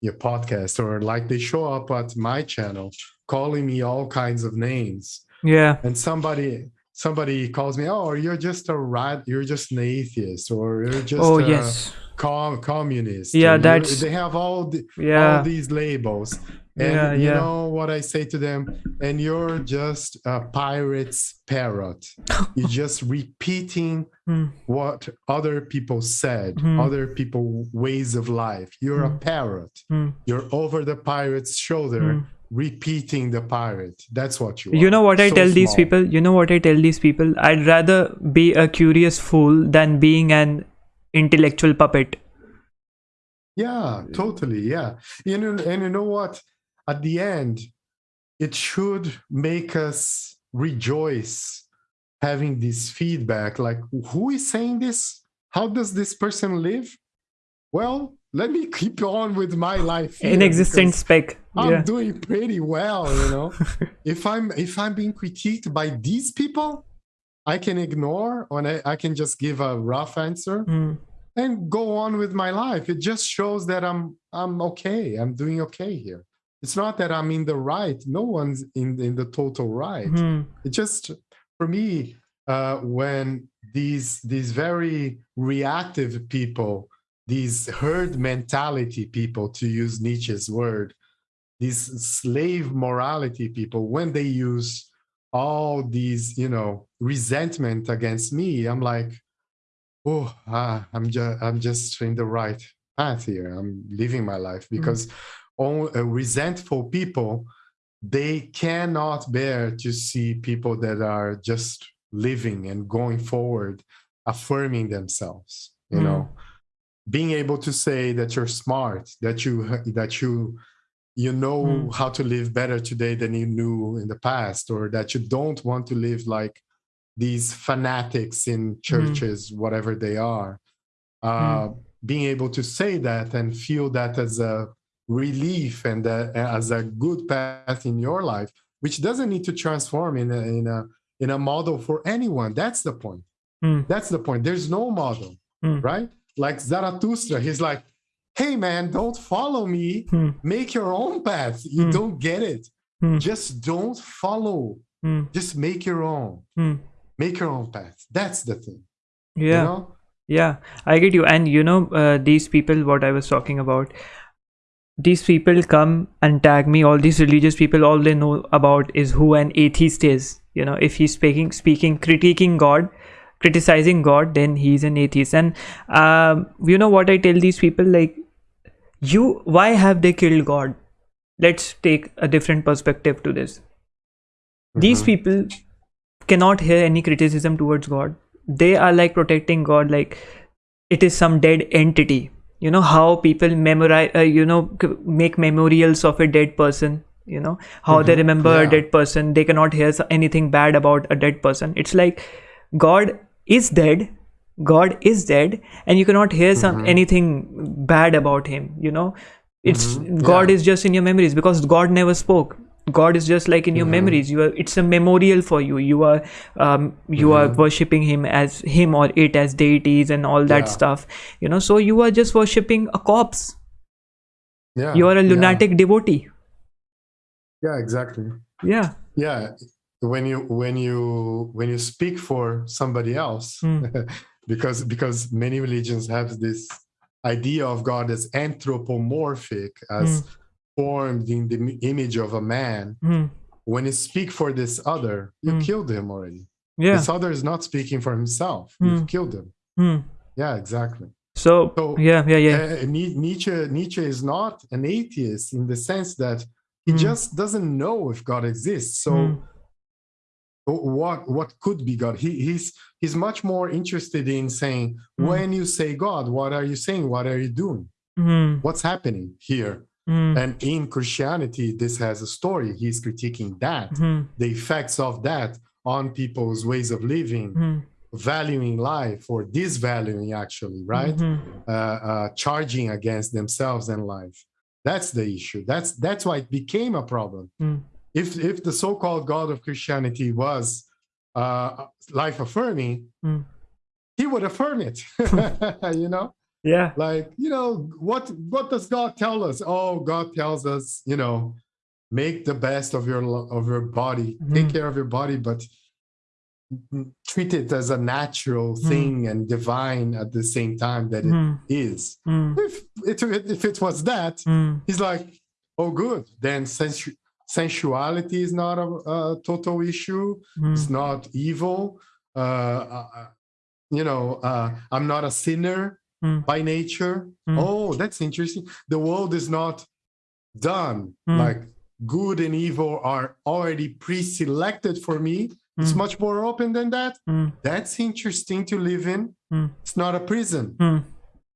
your podcast or like they show up at my channel calling me all kinds of names Yeah. and somebody somebody calls me oh you're just a rat you're just an atheist or you're just oh a yes. com- communist Yeah, that's- they have all the, Yeah. all these labels and Yeah, you yeah. know what i say to them and you're just a pirate's parrot you're just repeating Mm. what other people said Hmm. other people ways of life you're a parrot Mm. you're over the pirate's shoulder Mm. repeating the pirate that's what you You know what I So tell these people? You know what I tell these people? I'd rather be a curious fool than being an intellectual puppet. Yeah, totally. Yeah. You know, and you know what? At the end, it should make us rejoice having this feedback. Like, who is saying this? How does this person live? Well, let me keep on with my life. Inexistent because spec. I'm doing pretty well, you know. if I'm if I'm being critiqued by these people, I can ignore or I, I can just give a rough answer Mm. and go on with my life it just shows that i'm i'm okay i'm doing okay here it's not that i'm in the right. No one's in in the total right. Mm. it just for me uh when these these very reactive people these herd mentality people to use nietzsche's word these slave morality people when they use all these you know resentment against me i'm like oh ah, i'm just i'm just in the right path here. I'm living my life. Because all uh, resentful people they cannot bear to see people that are just living and going forward affirming themselves you Mm. know being able to say that you're smart that you that you you know Mm. how to live better today than you knew in the past or that you don't want to live like these fanatics in churches whatever they are uh, being able to say that and feel that as a relief and uh, as a good path in your life which doesn't need to transform in a, in a in a model for anyone that's the point Mm. that's the point there's no model Mm. right like zarathustra he's like hey man don't follow me Mm. make your own path you Mm. don't get it Mm. just don't follow Mm. just make your own make your own path that's the thing Yeah. you know Yeah, I get you. And you know, uh, these people, what I was talking about, these people come and tag me. All these religious people, all they know about is who an atheist is. You know, if he's speaking, speaking, critiquing God, criticizing God, then he's an atheist. And um, you know what I tell these people? Like, you, why have they killed God? Let's take a different perspective to this. These Mhm. people cannot hear any criticism towards God. They are like protecting God, like it is some dead entity. You know how people memorize, uh, you know, make memorials of a dead person. You know how they Mhm, remember a dead person. They cannot hear anything bad about a dead person. It's like God is dead. God is dead, and you cannot hear some Mhm. anything bad about him. You know, it's Mhm, God yeah. is just in your memories because God never spoke. God is just like in your Mhm. memories. You are. It's a memorial for you. You are. Um, you are Mhm. worshipping Him as Him or it as deities and all that Yeah. stuff. You know. So you are just worshipping a corpse. yeah You are a yeah. lunatic devotee. Yeah, exactly. Yeah. Yeah. When you when you when you speak for somebody else, Mm. because because many religions have this idea of God as anthropomorphic, as Mm. Formed in the image of a man. Mm. When you speak for this other, you Mm. killed him already. Yeah. This other is not speaking for himself. You've Mm. killed him. Mm. Yeah, exactly. So, So, yeah, yeah, yeah. Uh, Nietzsche Nietzsche is not an atheist in the sense that he Mm. just doesn't know if God exists. So Mm. what what could be God? He, he's he's much more interested in saying Mm. when you say God, what are you saying? What are you doing? Mm. What's happening here? Mm. And in Christianity, this has a story. He's critiquing that, Mm. the effects of that on people's ways of living, Mm. valuing life or disvaluing actually, right? Mhm. uh, uh, charging against themselves and life. That's the issue. That's that's why it became a problem. Mm. If if the so-called God of Christianity was uh, life affirming, Mm. he would affirm it. you know, Yeah. like you know what what does God tell us? Oh, God tells us, you know, make the best of your of your body, take Mhm. care of your body, but treat it as a natural Mm. thing and divine at the same time that it Mm. is Mm. if it, if it was that, Mm. he's like, oh, good. Then sensu- sensuality is not a, a total issue. It's Mm. not evil. Uh, uh, uh, you know, uh, I'm not a sinner Mm. by nature. Mm. Oh, that's interesting. The world is not done. Mm. Like good and evil are already pre-selected for me. It's Mm. much more open than that. Mm. That's interesting to live in. Mm. It's not a prison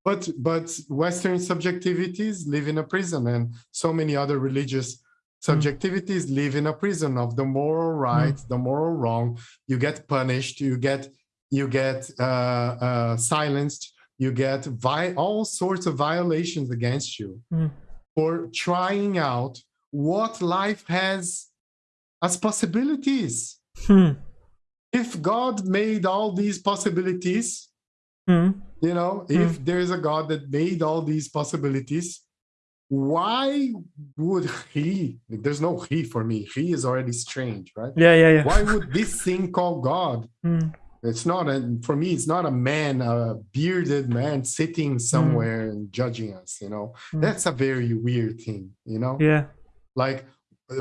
but but western subjectivities live in a prison and so many other religious subjectivities live in a prison of the moral right the moral wrong you get punished you get you get uh, uh, silenced you get vi- all sorts of violations against you Mm. for trying out what life has as possibilities Mm. if god made all these possibilities Mm. you know if there's a god that made all these possibilities why would he there's no he for me he is already strange right Yeah, yeah, yeah. why would this thing called god Mm. It's not a for me it's not a man a bearded man sitting somewhere and judging us you know Mm. that's a very weird thing you know Yeah. like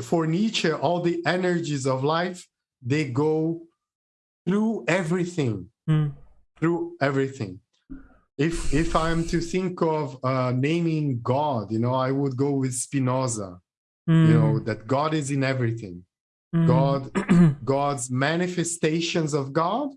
for nietzsche all the energies of life they go through everything Mm. through everything. If if I'm to think of uh, naming God, you know, I would go with Spinoza. Mm. You know that God is in everything. Mm. God, God's manifestations of God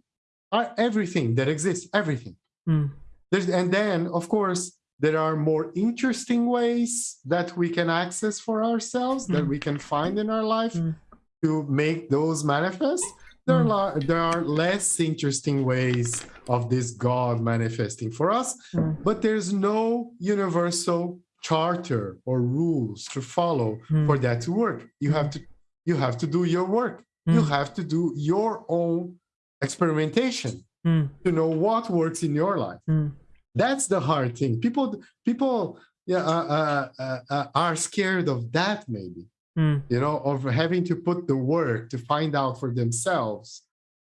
everything that exists. Everything. Mm. There's, and then, of course, there are more interesting ways that we can access for ourselves that Mm. we can find in our life Mm. to make those manifest. There are, Mm. there are less interesting ways of this God manifesting for us, Mm. but there's no universal charter or rules to follow Mm. for that to work. You have to you have to do your work. You Mm. have to do your own experimentation Mm. to know what works in your life. Mm. That's the hard thing. People people yeah, uh, uh, uh, uh, are scared of that maybe Mm. you know, of having to put the work to find out for themselves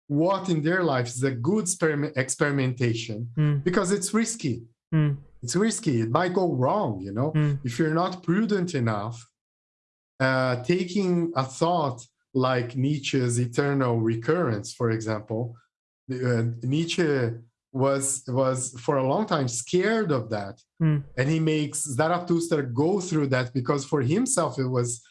what in their life is a good experiment experimentation Mm. because it's risky. Mm. It's risky. It might go wrong, you know, Mm. if you're not prudent enough. Uh, taking a thought like Nietzsche's eternal recurrence, for example, uh, Nietzsche was was for a long time scared of that, Mm. and he makes Zarathustra go through that because for himself it was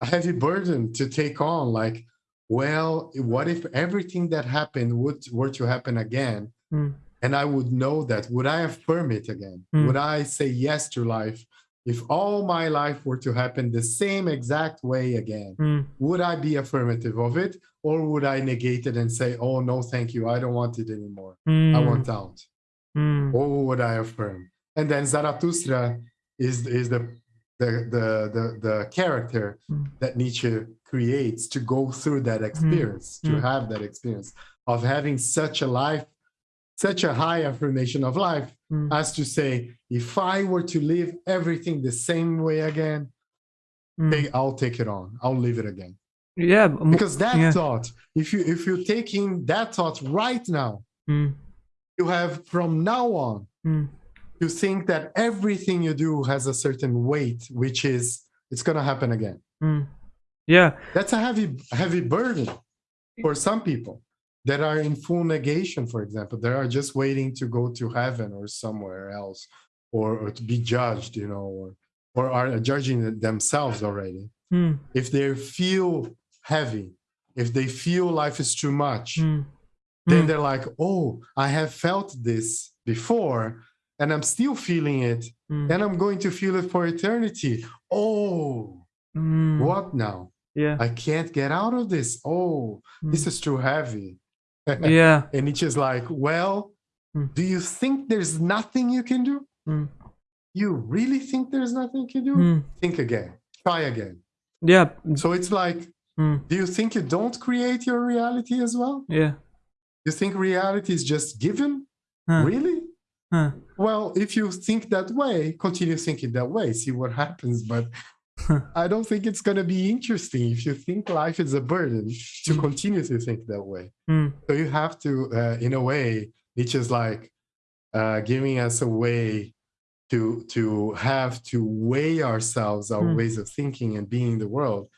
a heavy burden to take on like well what if everything that happened would were to happen again Mm. and i would know that would i affirm it again Mm. would i say yes to life if all my life were to happen the same exact way again Mm. would i be affirmative of it or would i negate it and say oh no thank you i don't want it anymore i Mm. want out Mm. or would I affirm? And then Zarathustra is is the the the the, the character Mm. that Nietzsche creates to go through that experience, to Mm. have that experience of having such a life, such a high affirmation of life, Mm. as to say, if I were to live everything the same way again, mm. I'll take it on. I'll live it again. yeah Because that yeah. thought, if you if you take in that thought right now, Mm, you have from now on mm, to think that everything you do has a certain weight, which is it's gonna happen again. mm. yeah That's a heavy heavy burden for some people that are in full negation, for example. They are just waiting to go to heaven or somewhere else, or, or to be judged, you know, or or are judging themselves already. Mm, If they feel heavy, if they feel life is too much, mm, then mm, they're like, oh, I have felt this before and I'm still feeling it mm, and I'm going to feel it for eternity. Oh, mm. what now? yeah I can't get out of this. Oh, this is too heavy. Yeah and it's just like, well, Hmm. do you think there's nothing you can do? Mm. You really think there's nothing you can do? Mm. Think again, try again. yeah So it's like, Mm. do you think you don't create your reality as well? yeah You think reality is just given? Huh. Really? Huh. Well, if you think that way, continue thinking that way, see what happens. But I don't think it's going to be interesting if you think life is a burden to continue to think that way. Mm. So you have to, uh, in a way, it's just like uh, giving us a way to to have to weigh ourselves, our Hmm. ways of thinking and being in the world,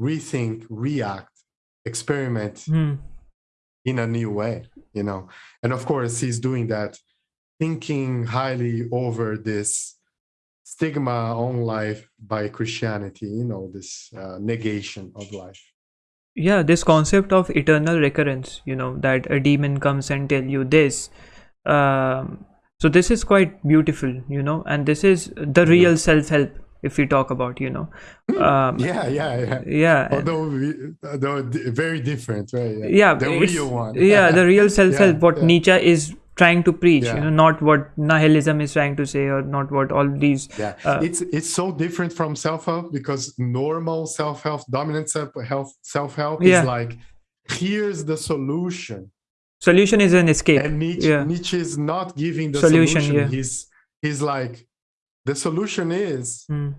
rethink, react, experiment, Mm. in a new way you know and of course he's doing that thinking highly over this stigma on life by christianity you know this uh, negation of life. Yeah this concept of eternal recurrence you know that a demon comes and tell you this um, so this is quite beautiful you know and this is the real self-help if we talk about you know. Um, yeah yeah yeah. yeah. Although we, although very different right? Yeah. The real one. yeah the real self-help what yeah. nietzsche is trying to preach you know not what nihilism is trying to say or not what all these yeah uh, it's it's so different from self-help because normal self-help dominant self-help self-help Yeah. is like here's the solution solution is an escape and Nietzsche, yeah Nietzsche is not giving the Solution, solution. yeah. He's he's like the solution is Mm.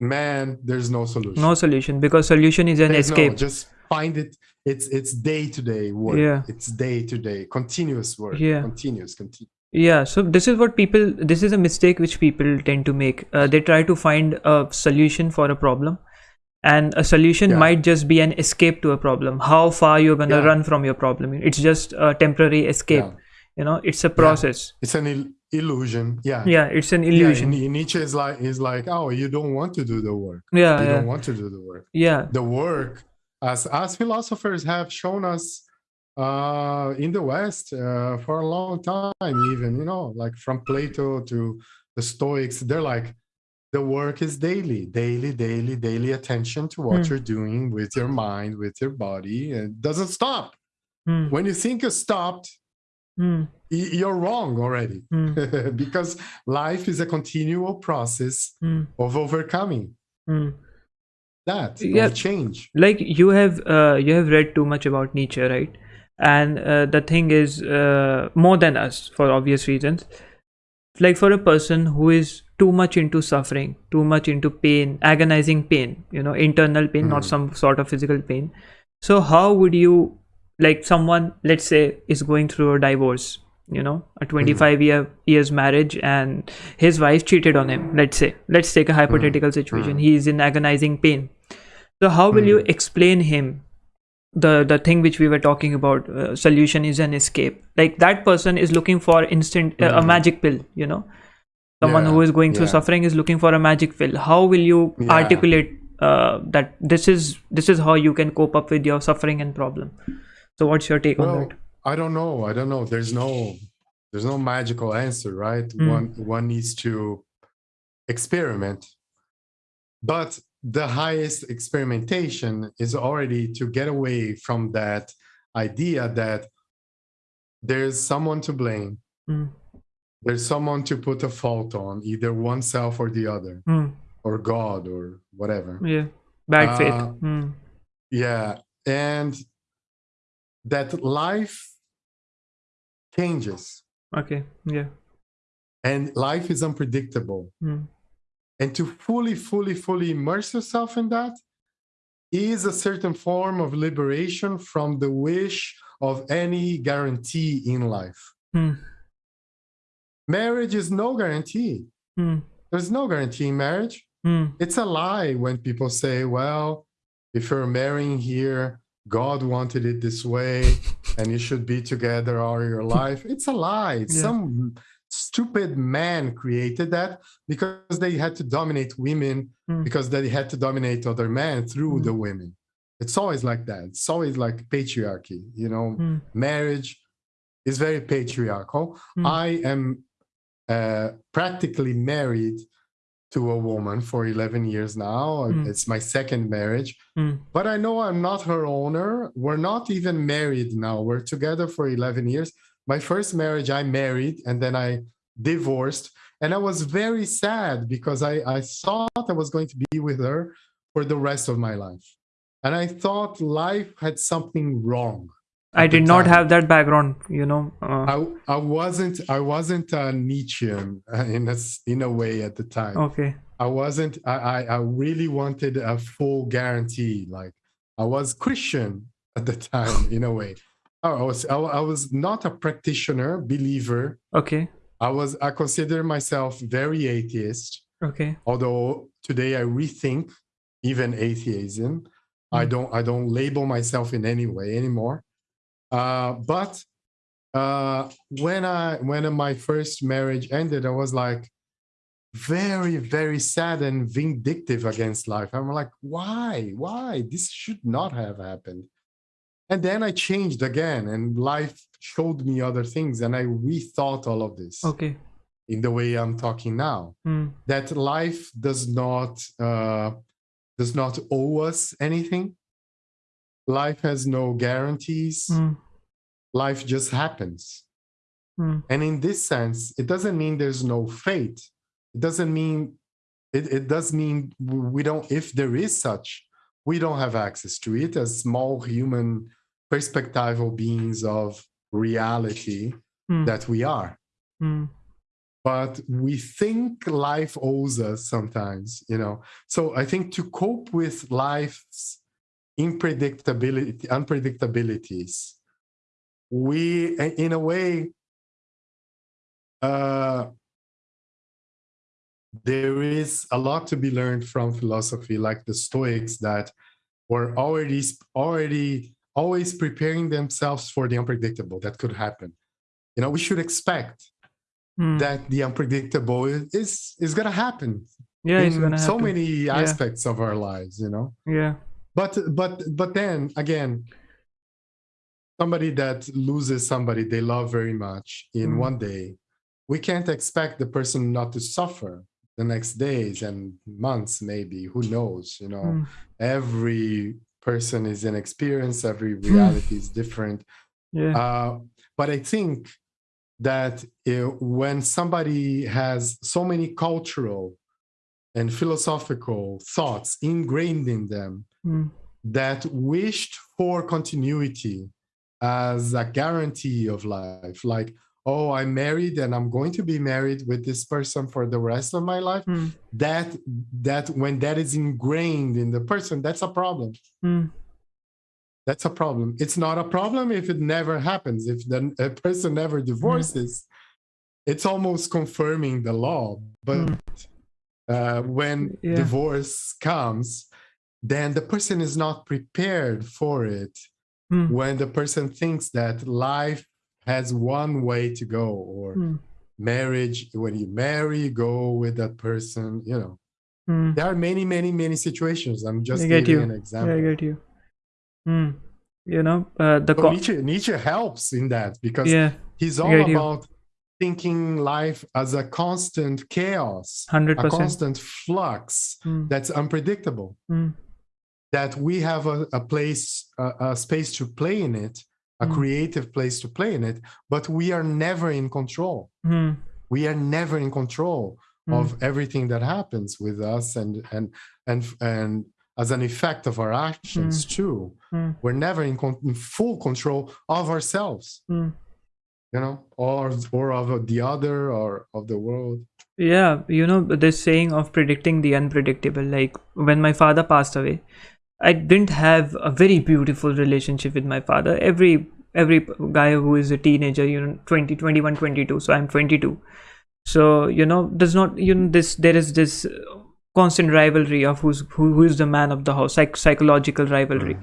man. There's no solution. no solution because solution is an There's no- escape just find it. It's it's day to day work. Yeah. It's day to day continuous work. Yeah. Continuous. Continu- Yeah, so this is what people, this is a mistake which people tend to make. Uh, they try to find a solution for a problem, and a solution Yeah. might just be an escape to a problem. How far you're gonna Yeah. run from your problem? It's just a temporary escape. Yeah. You know, it's a process. It's an il- illusion. Yeah. Yeah, it's an Yeah, illusion. Ni- Nietzsche is like is like, oh, you don't want to do the work. Yeah, you yeah, don't want to do the work. yeah, the work as as philosophers have shown us uh in the west uh, for a long time even you know like from plato to the stoics they're like the work is daily daily daily daily attention to what Hmm. you're doing with your mind with your body and it doesn't stop. Hmm, when you think it's stopped y- you're wrong already. Hmm, because life is a continual process hmm, of overcoming. Hmm. That Yeah. change. Like you have uh, you have read too much about nietzsche right? And uh, the thing is uh, more than us for obvious reasons. Like for a person who is too much into suffering too much into pain agonizing pain you know internal pain not Mhm. some sort of physical pain. So how would you like someone let's say is going through a divorce you know a 25 year years marriage and his wife cheated on him let's say. Let's take a hypothetical situation. He is in agonizing pain so how will you explain him? The the thing which we were talking about uh, solution is an escape. Like that person is looking for instant uh, a Mhm. magic pill you know? Someone Yeah, who is going through yeah. suffering is looking for a magic pill. How will you Yeah. articulate uh, that this is this is how you can cope up with your suffering and problem? So what's your take on that? I don't know. I don't know. There's no there's no magical answer right? Mm. one one needs to experiment. But the highest experimentation is already to get away from that idea that there's someone to blame. Mm. there's someone to put a fault on either oneself or the other Hmm. or god or whatever. Yeah. Bad faith. Uh, Hmm. yeah. And that life changes. Okay. Yeah. And life is unpredictable. Hmm. And to fully, fully, fully immerse yourself in that is a certain form of liberation from the wish of any guarantee in life. Hmm. Marriage is no guarantee. Hmm. There's no guarantee in marriage. Hmm. It's a lie when people say, well, if you're marrying here, God wanted it this way and you should be together all your life. It's a lie. It's Yeah. Some stupid man created that because they had to dominate women Hmm. because they had to dominate other men through Hmm. the women. It's always like that. It's always like patriarchy, you know, Hmm. marriage is very patriarchal. Hmm. I am uh, practically married to a woman for 11 years now. Hmm. It's my second marriage, Hmm. but I know I'm not her owner. We're not even married now. We're together for 11 years. My first marriage, I married and then I divorced. And I was very sad because I, I thought I was going to be with her for the rest of my life. And I thought life had something wrong. I did not time. have that background, you know. Uh, I, I wasn't I wasn't a Nietzschean uh, in a in a way at the time. okay. I wasn't I, I I really wanted a full guarantee. Like I was Christian at the time in a way. I was I, was not a practitioner believer. Okay. I was I consider myself very atheist. Okay. Although today I rethink even atheism. I Mm. don't I don't label myself in any way anymore. Uh, but uh, when I when my first marriage ended, I was like very very sad and vindictive against life. I'm like, why why this should not have happened. And then I changed again, and life showed me other things, and I rethought all of this Okay. in the way I'm talking now Hmm. that life does not uh, does not owe us anything. Life has no guarantees. Hmm. Life just happens. Hmm. And in this sense, it doesn't mean there's no fate. It doesn't mean it, it does mean we don't if there is such, we don't have access to it as small human perspectival beings of reality Hmm. that we are Hmm. but we think life owes us sometimes you know so i think to cope with life's unpredictability unpredictabilities we in a way uh there is a lot to be learned from philosophy like the stoics that were already already always preparing themselves for the unpredictable that could happen you know we should expect Hmm. that the unpredictable is is, going to happen Yeah, it's in so happen. many aspects of our lives you know Yeah. but but but then again somebody that loses somebody they love very much in Mm. one day we can't expect the person not to suffer the next days and months maybe who knows you know Hmm. every person is an experience every reality is different Yeah. uh, but I think that uh, when somebody has so many cultural and philosophical thoughts ingrained in them Hmm. that wished for continuity as a guarantee of life, like, oh, I'm married and I'm going to be married with this person for the rest of my life. Hmm. That that when that is ingrained in the person, that's a problem Hmm. that's a problem. It's not a problem if it never happens. If the a person never divorces, it's almost confirming the law. But uh, when Yeah. divorce comes, then the person is not prepared for it. Hmm. When the person thinks that life has one way to go, or Hmm. marriage, when you marry, you go with that person, you know. Hmm. There are many, many, many situations. I'm just I giving you. an Yeah, example. I get you. Hmm. You know, uh, the So Nietzsche, Nietzsche helps in that because yeah, he's all get you. about thinking life as a constant chaos, hundred a constant flux Hmm. that's unpredictable. Hmm. That we have a, a place, a, a space to play in it, a Mm. creative place to play in it, but we are never in control. Hmm. We are never in control Hmm. of everything that happens with us, and and and and as an effect of our actions too. Hmm. We're never in, con- in full control of ourselves. Hmm. you know, or or of the other or of the world. Yeah, you know, this saying of predicting the unpredictable. Like when my father passed away, I didn't have a very beautiful relationship with my father. Every every guy who is a teenager, you know, 20, 21, 22. So I'm 22. So, you know, there's not, you know, this, there is this constant rivalry of who's, who, who is the man of the house, psych, psychological rivalry.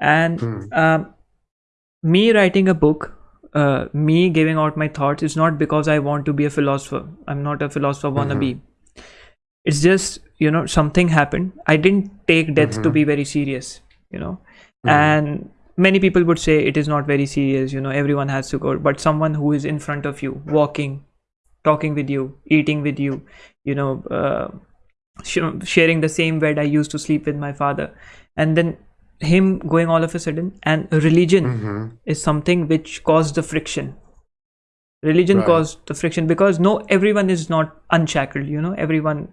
And Mm. um, me writing a book uh, me giving out my thoughts is not because i want to be a philosopher i'm not a philosopher wannabe it's just you know something happened. I didn't take death to be very serious you know. And many people would say it is not very serious you know everyone has to go. But someone who is in front of you walking talking with you eating with you you know uh, sh- sharing the same bed i used to sleep with my father. And then him going all of a sudden and religion Mhm. is something which caused the friction. Religion Right. caused the friction because no everyone is not unshackled you know. Everyone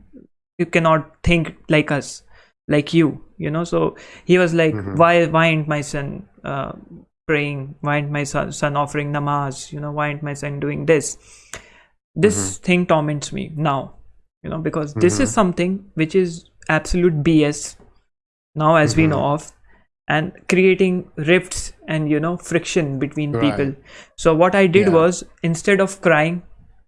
you cannot think like us like you you know? So he was like Mhm. why why ain't my son uh, praying? Why ain't my son, son offering namaz? You know why ain't my son doing this? This thing torments me now you know because this is something which is absolute bs now as we know of and creating rifts and you know friction between Right. people. So what i did Yeah. was instead of crying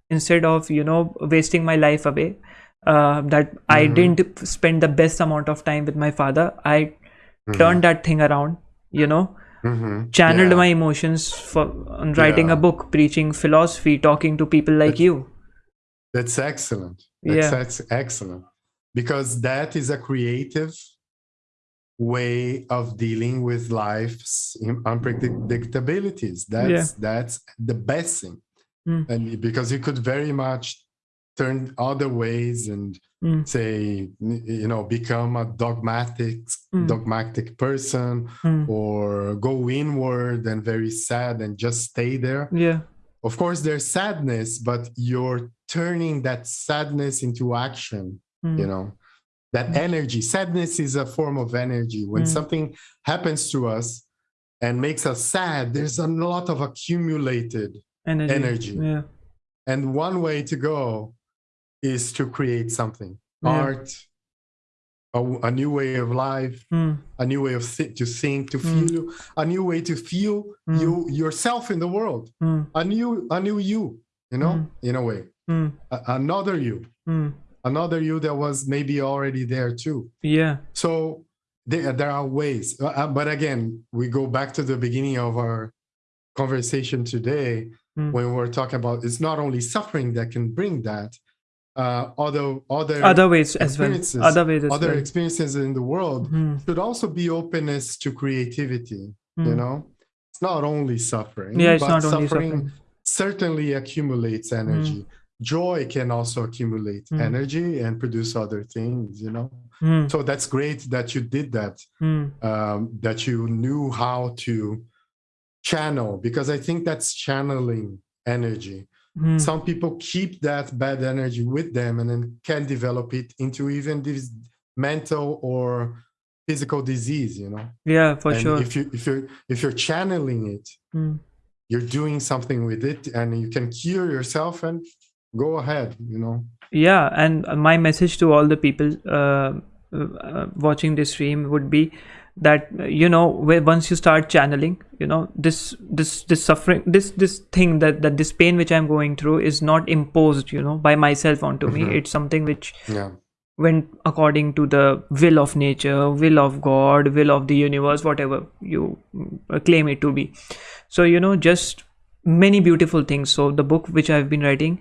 instead of you know wasting my life away uh, that i Mm-hmm. didn't spend the best amount of time with my father i Mm-hmm. turned that thing around you know Mhm. channeled Yeah. my emotions for on writing Yeah. a book preaching philosophy talking to people like you That's excellent. That's Yeah. ex- excellent. Because that is a creative way of dealing with life's unpredictabilities. That's that's the best thing. Mm. And because you could very much turn other ways and Mm. say you know become a dogmatic Mm. dogmatic person Mm. or go inward and very sad and just stay there yeah of course there's sadness but you're turning that sadness into action Mm. you know that energy sadness is a form of energy when Mm. something happens to us and makes us sad there's a lot of accumulated energy, energy. yeah and one way to go is to create something Yeah. art a, a new way of life Mm. a new way of to think to Mm. feel a new way to feel Mm. you yourself in the world Mm. a new a new you you know Mm. in a way Mm. a- another you another you that was maybe already there too yeah so there, there are ways Uh, uh, but again we go back to the beginning of our conversation today when we're talking about it's not only suffering that can bring that uh other other other ways as well other ways other well experiences in the world Mm. should also be openness to creativity you Mm. know it's not only suffering yeah it's but not only suffering suffering certainly accumulates energy joy can also accumulate Mm. energy and produce other things you know Mm. so that's great that you did that Mm. um, that you knew how to channel because i think that's channeling energy Mm. some people keep that bad energy with them and then can develop it into even this mental or physical disease you know yeah for and sure if you if you're if you're channeling it Mm. you're doing something with it and you can cure yourself and go ahead you know yeah and my message to all the people uh, uh, watching this stream would be that uh, you know where once you start channeling you know this this this suffering this this thing that that this pain which i'm going through is not imposed you know by myself onto me. Mhm. it's something which yeah. went according to the will of nature will of god will of the universe whatever you mm, claim it to be. So you know just many beautiful things. So the book which i've been writing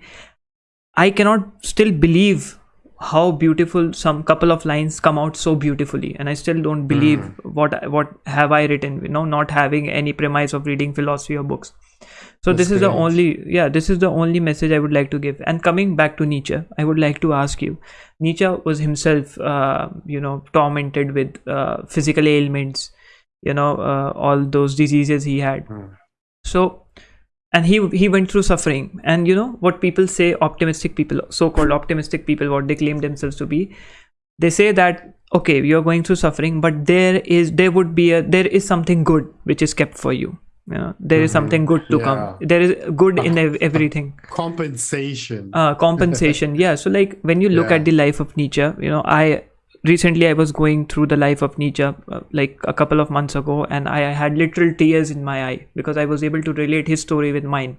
i cannot still believe how beautiful some couple of lines come out so beautifully. And i still don't believe what what have i written you know not having any premise of reading philosophy or books. So That's this is the only yeah this is the only message i would like to give. And coming back to nietzsche i would like to ask you nietzsche was himself uh, you know tormented with uh, physical ailments you know uh, all those diseases he had. Mm. so and he he went through suffering and you know what people say optimistic people so called optimistic people what they claim themselves to be they say that okay you're going through suffering but there is there would be a there is something good which is kept for you you know there is Mhm. something good to Yeah. come there is good in ev- everything Compensation. uh, compensation yeah so like when you look Yeah. at the life of nietzsche you know i recently i was going through the life of nietzsche uh, like a couple of months ago and i had literal tears in my eye because i was able to relate his story with mine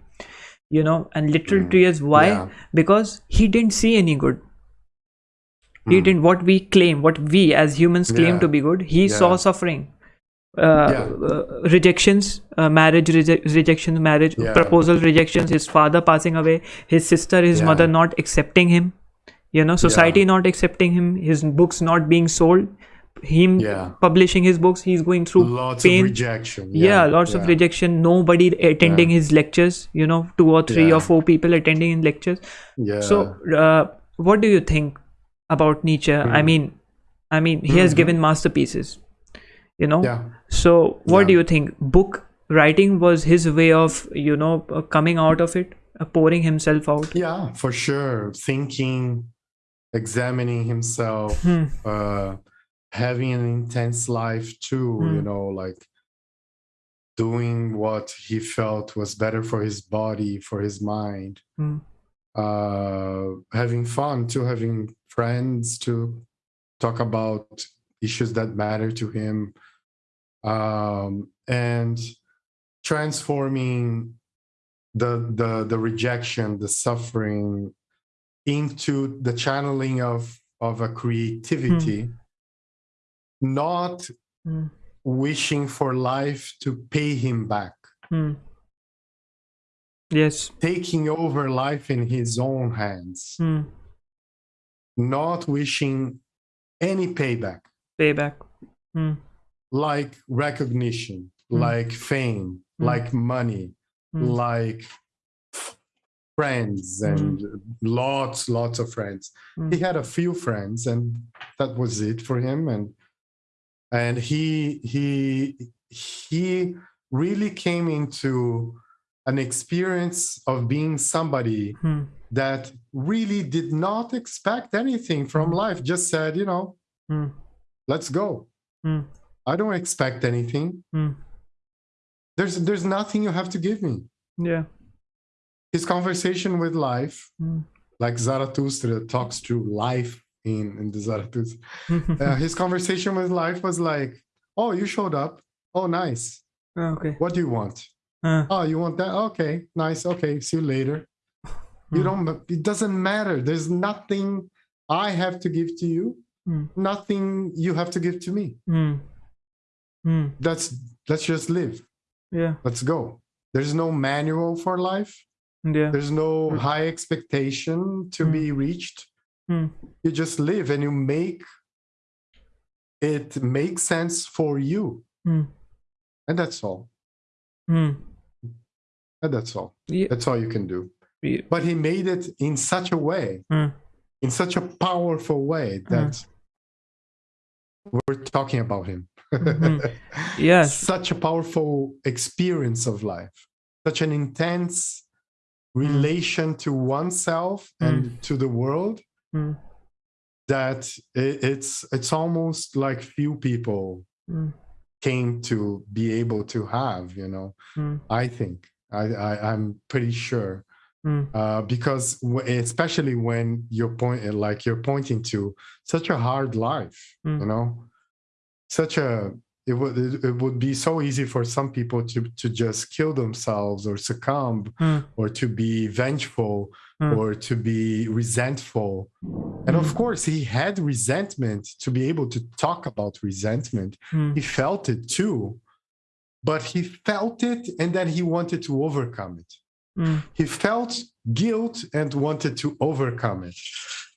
you know and literal Mm. tears why Yeah. because he didn't see any good he Mm. didn't what we claim what we as humans claim Yeah. to be good he saw suffering uh, Yeah. uh, rejections uh, marriage reje- rejections marriage Yeah. proposal rejections his father passing away his sister his Yeah. mother not accepting him you know society not accepting him his books not being sold him Yeah. publishing his books he's going through Lots pain of rejection. yeah, lots of rejection nobody attending his lectures you know two or three Yeah. or four people attending in lectures Yeah. so uh, what do you think about nietzsche i Mhm. mean i mean he has Mhm. given masterpieces you know yeah. so what do you think book writing was his way of you know uh, coming out of it uh, pouring himself out Yeah, for sure. Thinking, examining himself, Hmm. uh, having an intense life too, Hmm. you know, like doing what he felt was better for his body, for his mind, Hmm. uh, having fun too, having friends to talk about issues that matter to him, um, and transforming the the the rejection, the suffering into the channeling of of a creativity, not Hmm. wishing for life to pay him back, Hmm. yes taking over life in his own hands, Hmm. not wishing any payback, payback Hmm. like recognition, Mm. like fame, Mm. like money, Hmm. like friends and lots lots of friends. Mm. he had a few friends and that was it for him. And and he he he really came into an experience of being somebody Hmm. that really did not expect anything from Mm. life. Just said you know let's go. I don't expect anything. There's there's nothing you have to give me. Yeah his conversation with life Hmm. like zarathustra talks to life in in the zarathustra. Uh, his conversation with life was like oh you showed up. Oh nice. Okay. What do you want? Uh, oh you want that? Okay nice. Okay see you later. You Hmm. don't it doesn't matter. There's nothing i have to give to you. Hmm. nothing you have to give to me. Hmm. Hmm. let's let's just live. Yeah. Let's go. There's no manual for life yeah there's no Hmm. high expectation to Hmm. be reached Hmm. you just live and you make it make sense for you Hmm. and that's all Hmm. and that's all yeah that's all you can do yeah. but he made it in such a way in such a powerful way that we're talking about him Mhm. Yes. such a powerful experience of life such an intense relation to oneself and to the world Hmm. that i- it's it's almost like few people came to be able to have you know? I think. I, I i'm pretty sure. Hmm. uh, because especially when you're point like you're pointing to such a hard life Mm. you know? Such a it would it, would be so easy for some people to to just kill themselves or succumb Hmm. or to be vengeful Mm. or to be resentful and of Mm. course he had resentment to be able to talk about resentment Hmm. he felt it too but he felt it and then he wanted to overcome it Hmm. he felt guilt and wanted to overcome it.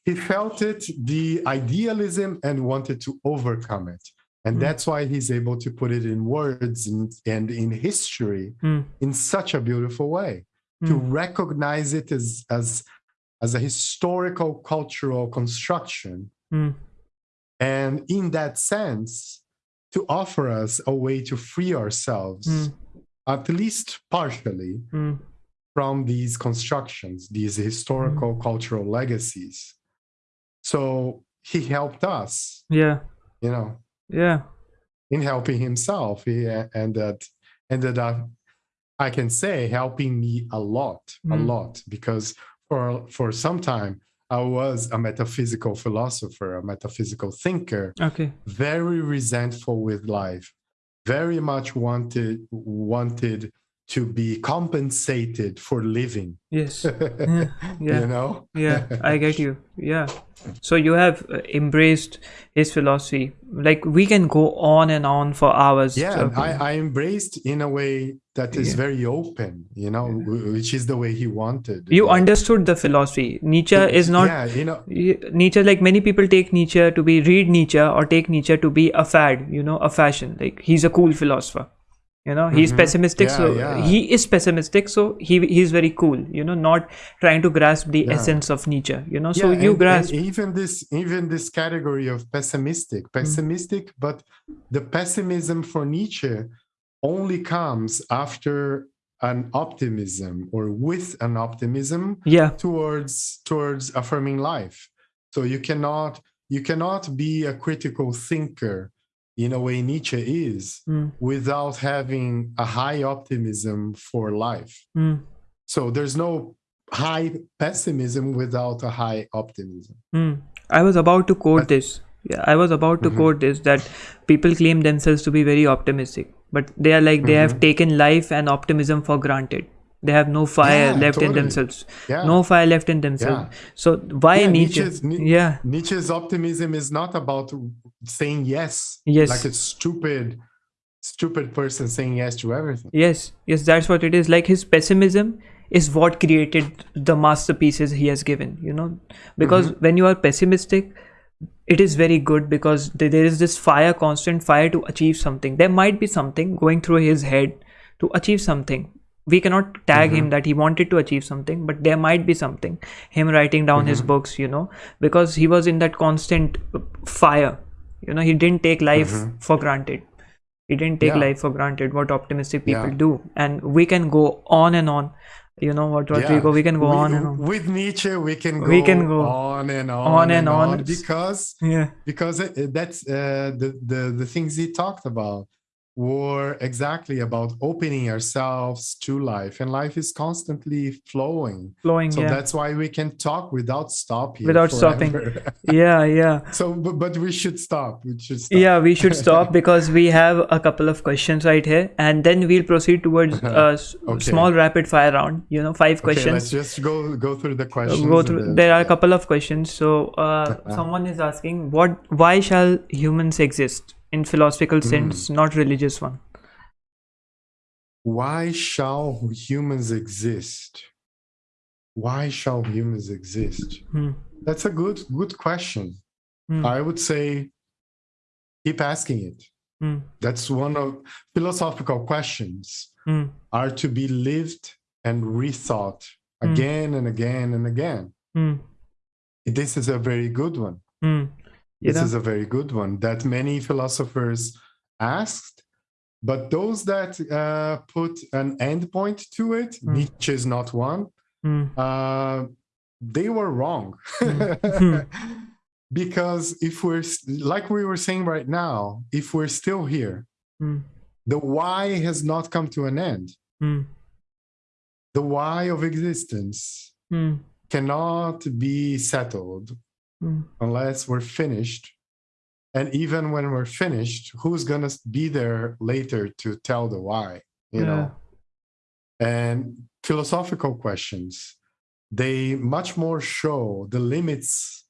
He felt it, the idealism, and wanted to overcome it. And Mm. that's why he's able to put it in words and, and in history Hmm. in such a beautiful way to Hmm. recognize it as, as, as a historical cultural construction. Hmm. And in that sense, to offer us a way to free ourselves, Hmm. at least partially, from these constructions, these historical cultural legacies. So he helped us, yeah you know, yeah in helping himself. He ended ended up I can say helping me a lot, a Mm. lot, because for for some time I was a metaphysical philosopher, a metaphysical thinker, Okay. very resentful with life, very much wanted wanted to be compensated for living. Yes. Yeah. Yeah. You know? yeah i get you yeah so you have uh, embraced his philosophy like we can go on and on for hours yeah I, I embraced in a way that is Yeah. very open you know w- which is the way he wanted you Like, understood the philosophy nietzsche is not yeah you know Nietzsche, like many people take Nietzsche to be read Nietzsche or take Nietzsche to be a fad, you know, a fashion. Like he's a cool philosopher, you know. He's Mhm. pessimistic, Yeah, so yeah. he is pessimistic, so he he's very cool, you know, not trying to grasp the Yeah. essence of Nietzsche, you know. So you and- grasp, and even this even this category of pessimistic Mm. pessimistic but the pessimism for nietzsche only comes after an optimism or with an optimism yeah, towards towards affirming life so you cannot you cannot be a critical thinker in a way nietzsche is mm, without having a high optimism for life mm, so there's no high pessimism without a high optimism mm. I was about to quote this. Yeah, I was about to Mhm. quote this that people claim themselves to be very optimistic, but they are like they have Mhm. taken life and optimism for granted. They have no fire Yeah, left in themselves. yeah No fire left in themselves. So why Yeah, Nietzsche? Nietzsche's- Ni- yeah, Nietzsche's optimism is not about saying yes. Yes. Like a stupid, stupid person saying yes to everything. yes, yes, that's what it is. Like his pessimism is what created the masterpieces he has given, you know? Because Mm-hmm. when you are pessimistic, it is very good because there is this fire, constant fire to achieve something. There might be something going through his head to achieve something. We cannot tag Mm-hmm. him that he wanted to achieve something, but there might be something. Him writing down Mm-hmm. his books, you know, because he was in that constant uh, fire. You know, he didn't take life for granted. He didn't take Mm-hmm. Yeah. life for granted. What optimistic people Yeah. do, and we can go on and on. You know what, Rodrigo? We can go We- on and on. With Nietzsche, we can go, We can go on and on, on and and on, on. because Yeah. because it- that's uh, the, the the things he talked about were exactly about opening ourselves to life, and life is constantly flowing. Flowing. So yeah. that's why we can talk without stopping. Without stopping. yeah. Yeah. so, but, but we should stop. We should stop. Yeah, we should stop because we have a couple of questions right here, and then we'll proceed towards a Okay. small rapid fire round. You know, five Okay, let's questions. just go go through the questions. Go through. then- There are a couple of questions. So, uh, someone is asking, "What? Why shall humans exist?" In philosophical Hmm. sense, not religious one. Why shall humans exist? Why shall humans exist? Hmm. That's a good good question. Hmm. I would say keep asking it. Hmm. That's one of philosophical questions Hmm. are to be lived and rethought again and again and again. This is a very good one. This know? is a very good one that many philosophers asked, but those that uh, put an endpoint to it, Hmm. Nietzsche is not one, Hmm. uh, they were wrong. Hmm. because if we're, like we were saying right now, if we're still here, Hmm. the why has not come to an end. Hmm. The why of existence Hmm. cannot be settled Hmm. unless we're finished. And even when we're finished, who's going to be there later to tell the why, you know? And philosophical questions, they much more show the limits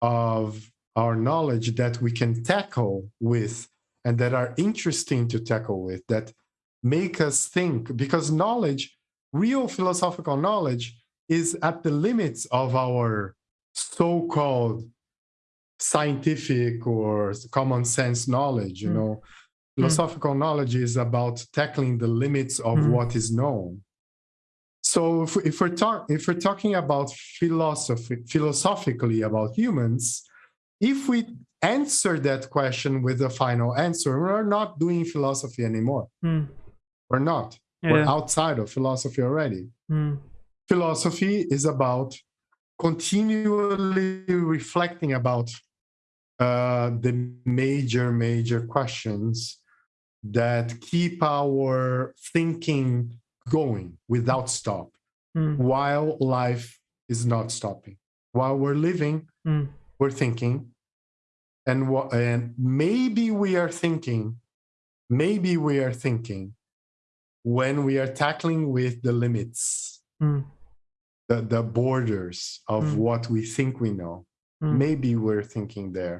of our knowledge that we can tackle with and that are interesting to tackle with, that make us think, because knowledge, real philosophical knowledge, is at the limits of our so called scientific or common sense knowledge. You Mm. know, philosophical knowledge is about tackling the limits of Mm. what is known. So if, if we're talk, if we're talking about philosophy philosophically about humans, if we answer that question with a final answer, we're not doing philosophy anymore. Hmm. We're not. We're outside of philosophy already. Hmm. Philosophy is about continually reflecting about uh, the major, major questions that keep our thinking going without stop mm, while life is not stopping. While we're living, mm, we're thinking. And, and maybe we are thinking, maybe we are thinking when we are tackling with the limits, mm, the, the borders of Mm. what we think we know. mm, Maybe we're thinking there.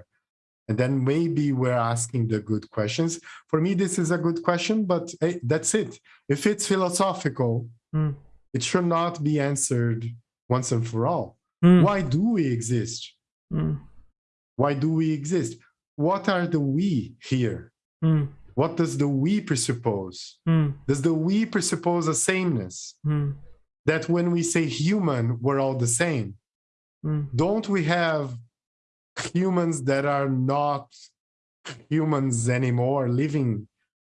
And then maybe we're asking the good questions. For me, this is a good question, but hey, that's it. If it's philosophical, mm, it should not be answered once and for all. mm, Why do we exist? mm, Why do we exist? What are the we here? mm, What does the we presuppose? Does the we presuppose a sameness? Mm, That when we say human, we're all the same? mm, Don't we have humans that are not humans anymore living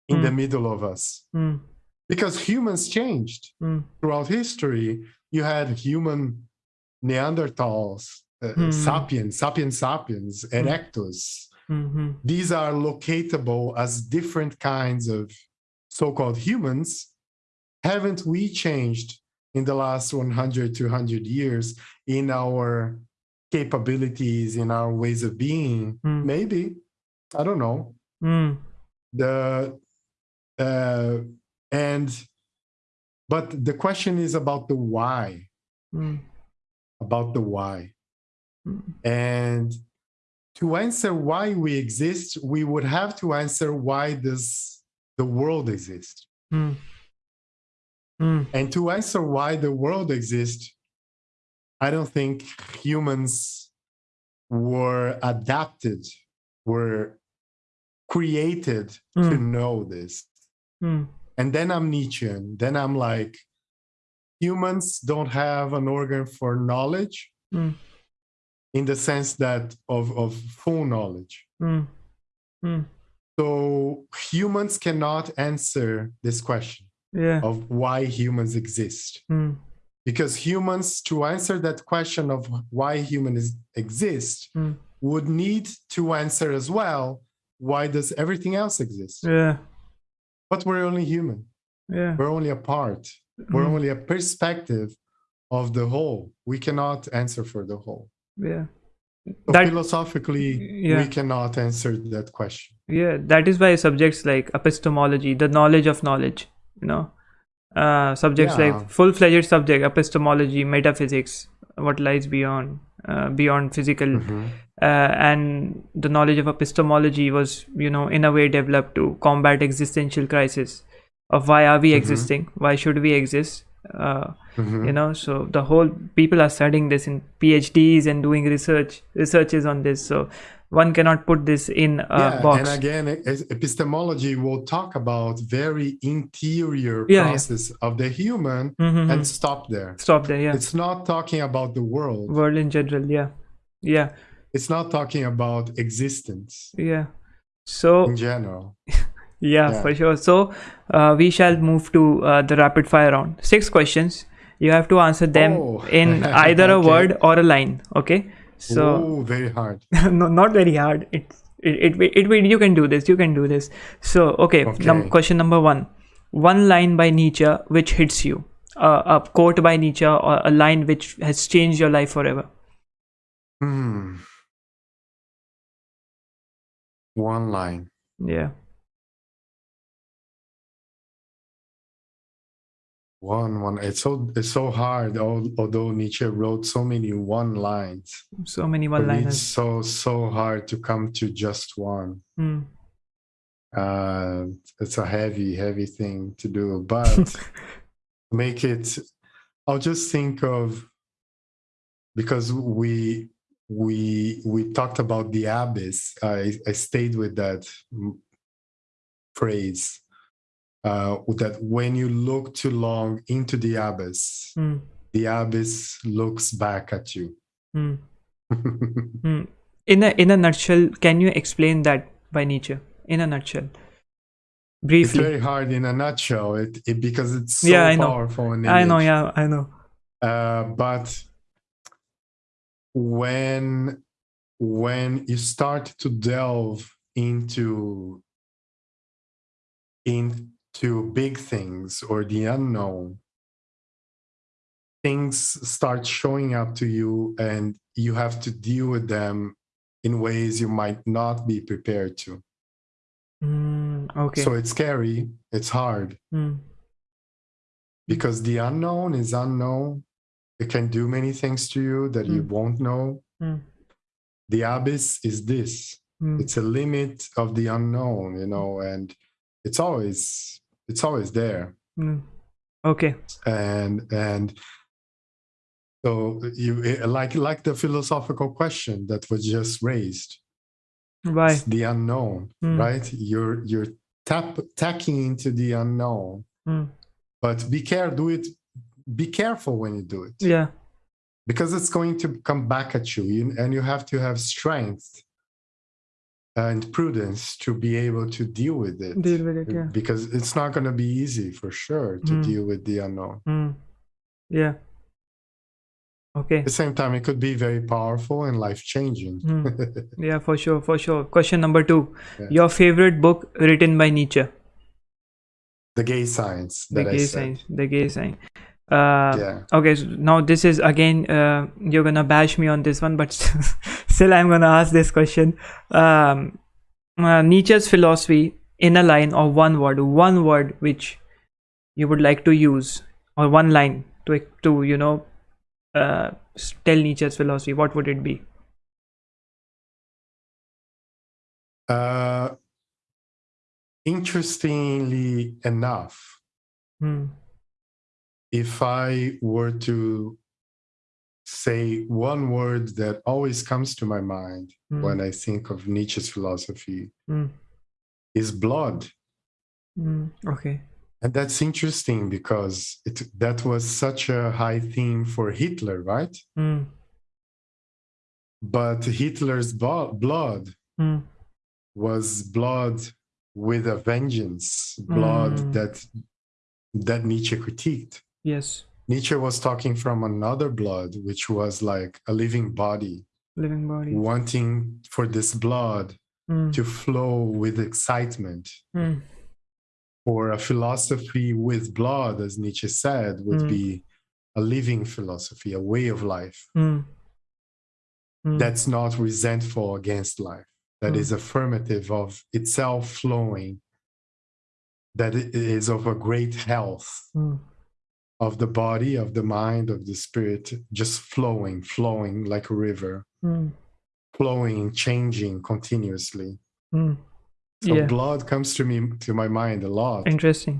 in the Mm. middle of us? mm, Because humans changed mm, throughout history. You had human Neanderthals, uh, Hmm. sapiens, sapiens sapiens, erectus. mhm, These are locatable as different kinds of so-called humans. Haven't we changed in the last 100, 200 years in our capabilities, in our ways of being? Hmm. Maybe. I don't know. mm, The uh, and but the question is about the why mm, about the why. mm, And to answer why we exist, we would have to answer why does the world exist? Mm, And to answer why the world exists, I don't think humans were adapted, were created to Mm. know this. mm, And then I'm Nietzschean. Then I'm like, humans don't have an organ for knowledge Mm. in the sense that of, of full knowledge. mm, mm. So humans cannot answer this question Yeah. of why humans exist. Mm, Because humans, to answer that question of why humans exist, mm, would need to answer as well, why does everything else exist? Yeah. But we're only human. Yeah. We're only a part. We're Mm, only a perspective of the whole. We cannot answer for the whole. Yeah. So That- philosophically, Yeah. we cannot answer that question. Yeah. That is why subjects like epistemology, the knowledge of knowledge, you know, uh, subjects Yeah. like full-fledged subject, epistemology, metaphysics, what lies beyond, uh, beyond physical, Mhm. uh, and the knowledge of epistemology was, you know, in a way developed to combat existential crisis of why are we Mhm. existing? Why should we exist? Uh, Mhm. you know so the whole people are studying this in phds and doing research researches on this so one cannot put this in a yeah, box and again, epistemology will talk about very interior Yeah, yeah. process of the human Mhm, and mhm. stop there. stop there yeah It's not talking about the world. world in general yeah yeah It's not talking about existence yeah so in general. yeah, Yeah. for sure so uh, we shall move to uh, the rapid fire round six questions you have to answer them Oh. in either a word or a line okay so oh, very hard. no, not very hard. It, it, it, it, it, you can do this. You can do this. So, okay. Okay. Num- question number one. One line by Nietzsche which hits you. Uh, a quote by Nietzsche or a line which has changed your life forever. Hmm. One line. Yeah. One one. It's so it's so hard. Although Nietzsche wrote so many one lines, So many one me it's so so hard to come to just one. Mm. Uh, it's a heavy heavy thing to do, but make it. I'll just think of because we we we talked about the abyss. I I stayed with that phrase. Uh, that when you look too long into the abyss, Mm. the abyss looks back at you. Mm. Mm. In a in a nutshell, can you explain that by Nietzsche? In a nutshell, briefly. it's very hard in a nutshell, it, it because it's so Yeah, I know. powerful. An I know. Yeah, I know. Uh, but when when you start to delve into in to big things or the unknown, things start showing up to you and you have to deal with them in ways you might not be prepared to. Mm, okay. So it's scary, it's hard Mm, because the unknown is unknown. It can do many things to you that you Mm. won't know. mm, The abyss is this. mm, It's a limit of the unknown, you know, and it's always it's always there. mm. Okay. And and so you eh, like like the philosophical question that was just raised. Right. It's the unknown, Mm. right? You're you're tap tacking into the unknown. Mm. But be care do it be careful when you do it. Yeah. because it's going to come back at you, you and you have to have strength and prudence to be able to deal with it Deal with it. Yeah. because it's not going to be easy for sure to Mm. deal with the unknown Mm. Yeah. Okay. at the same time it could be very powerful and life changing Mm. Yeah, for sure, for sure. Question number two. Yeah. Your favorite book written by Nietzsche? the gay science The gay Science. The gay sign. Uh, yeah Okay, so now this is again, uh, you're gonna bash me on this one, but still, I'm gonna ask this question. Um, uh, Nietzsche's philosophy in a line or one word, one word which you would like to use, or one line to to you know uh, tell Nietzsche's philosophy. What would it be? uh, interestingly enough Hmm. If i were to say one word that always comes to my mind Hmm. when I think of Nietzsche's philosophy Hmm. is blood. Hmm. Okay. And that's interesting because it that was such a high theme for Hitler, right? Hmm. But Hitler's bo- blood Hmm. was blood with a vengeance, blood Mm. that that Nietzsche critiqued. Yes. Nietzsche was talking from another blood, which was like a living body, Living body. wanting for this blood Hmm. to flow with excitement. Hmm. or a philosophy with blood, as Nietzsche said, would Mm. be a living philosophy, a way of life Hmm. Hmm. that's not resentful against life, that Mm. is affirmative of itself flowing, that it is of a great health. Of the body, of the mind, of the spirit, just flowing, flowing like a river, Hmm. flowing, changing continuously. Hmm. So Yeah. blood comes to me to my mind a lot. Interesting.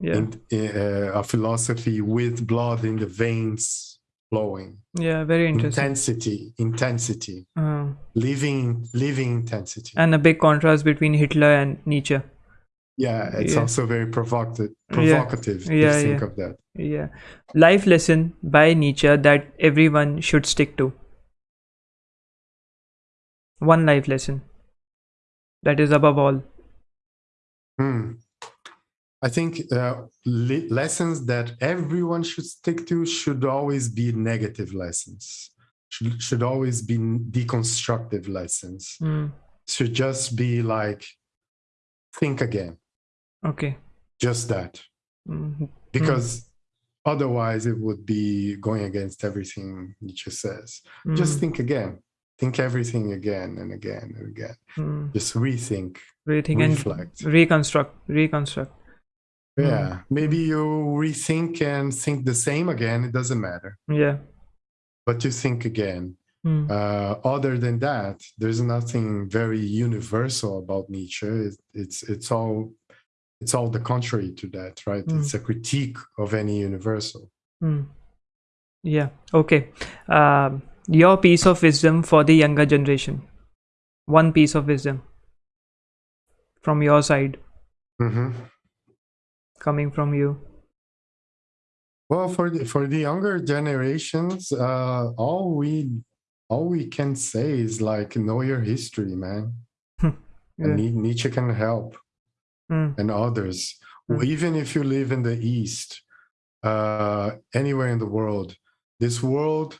Yeah. in, uh, a philosophy with blood in the veins flowing yeah. Very interesting. intensity intensity Uh, living living intensity and a big contrast between Hitler and Nietzsche. Yeah it's yeah. also very provocative Yeah. provocative Yeah, to think yeah. of that Yeah. Life lesson by Nietzsche that everyone should stick to. One life lesson. That is above all. Hmm. i think uh, le- lessons that everyone should stick to should always be negative lessons should, should always be deconstructive lessons Hmm. should just be like think again Okay. just that Mhm. because otherwise it would be going against everything Nietzsche says. Hmm. Just think again, think everything again and again and again. Hmm. Just rethink, Rethink reflect. and reconstruct. Reconstruct. Mm. Yeah, maybe you rethink and think the same again. It doesn't matter, Yeah. but you think again. Hmm. Uh, other than that, there's nothing very universal about Nietzsche. It's it's, it's all it's all the contrary to that, right? Mm. It's a critique of any universal. Hmm. Yeah. Okay. Um, your piece of wisdom for the younger generation. One piece of wisdom from your side, hmm coming from you. Well, for the for the younger generations, uh, all we all we can say is like know your history, man. Yeah. And Ni- Nietzsche can help, Hmm. and others. Mm. Even if you live in the East, uh, anywhere in the world, this world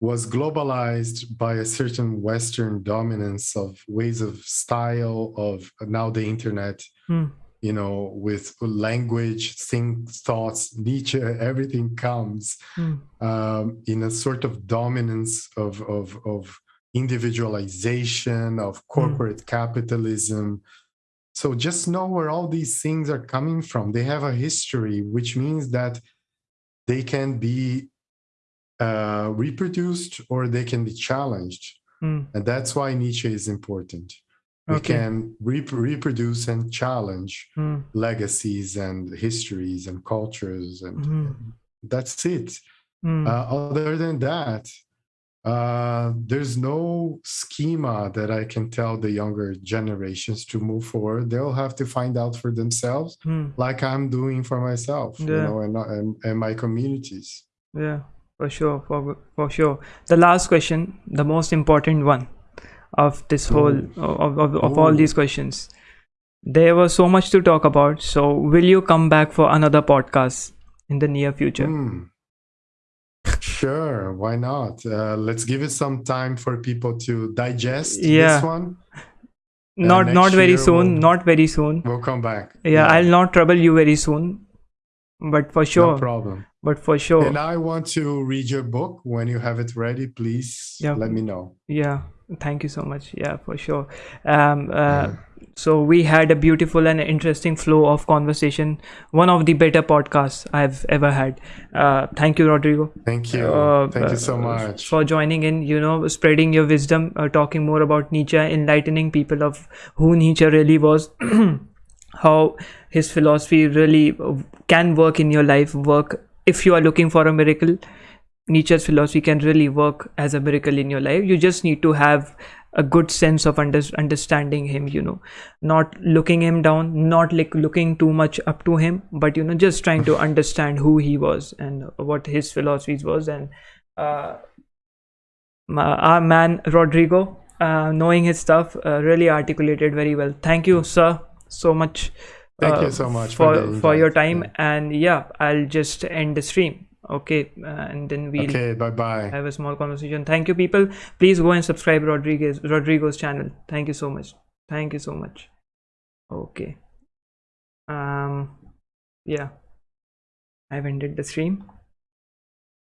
was globalized by a certain Western dominance of ways of style of now the internet. Hmm. you know, with language, think, thoughts, Nietzsche, everything comes Mm. um, in a sort of dominance of, of, of individualization, of corporate capitalism. So just know where all these things are coming from. They have a history, which means that they can be uh, reproduced or they can be challenged. Mm. And that's why Nietzsche is important. We Okay. can rep- reproduce and challenge Mm. legacies and histories and cultures, and Mhm. that's it. Mm. Uh, other than that, uh, there's no schema that I can tell the younger generations to move forward. They'll have to find out for themselves, Mm. like I'm doing for myself, you know, and, and, and my communities. Yeah, for sure, for for sure. The last question, the most important one of this whole of, of, of all these questions. There was so much to talk about. So, will you come back for another podcast in the near future? Hmm. Sure, why not? Uh, let's give it some time for people to digest Yeah. this one. not not very soon. we'll- Not very soon. We'll come back. Yeah, I'll not trouble you very soon. But for sure. No problem. but for sure, And I want to read your book when you have it ready. Please Yeah. let me know. yeah. Thank you so much. Yeah, for sure. Um, uh, so we had a beautiful and interesting flow of conversation. One of the better podcasts I've ever had. Uh, thank you, Rodrigo. Thank you. uh, Thank you so uh, much. for joining in you know spreading your wisdom uh, talking more about nietzsche enlightening people of who nietzsche really was how his philosophy really can work in your life work if you are looking for a miracle nietzsche's philosophy can really work as a miracle in your life. You just need to have a good sense of under- understanding him you know. Not looking him down not like looking too much up to him but you know just trying to understand who he was and what his philosophies was. And uh, our man rodrigo uh, knowing his stuff uh, really articulated very well. Thank you sir so much Thank uh, you so much for for for your time. And yeah i'll just end the stream okay uh, and then we'll Okay, bye bye. have a small conversation. Thank you people. Please go and subscribe rodriguez rodrigo's channel. Thank you so much. Thank you so much. Okay. Um yeah. I've ended the stream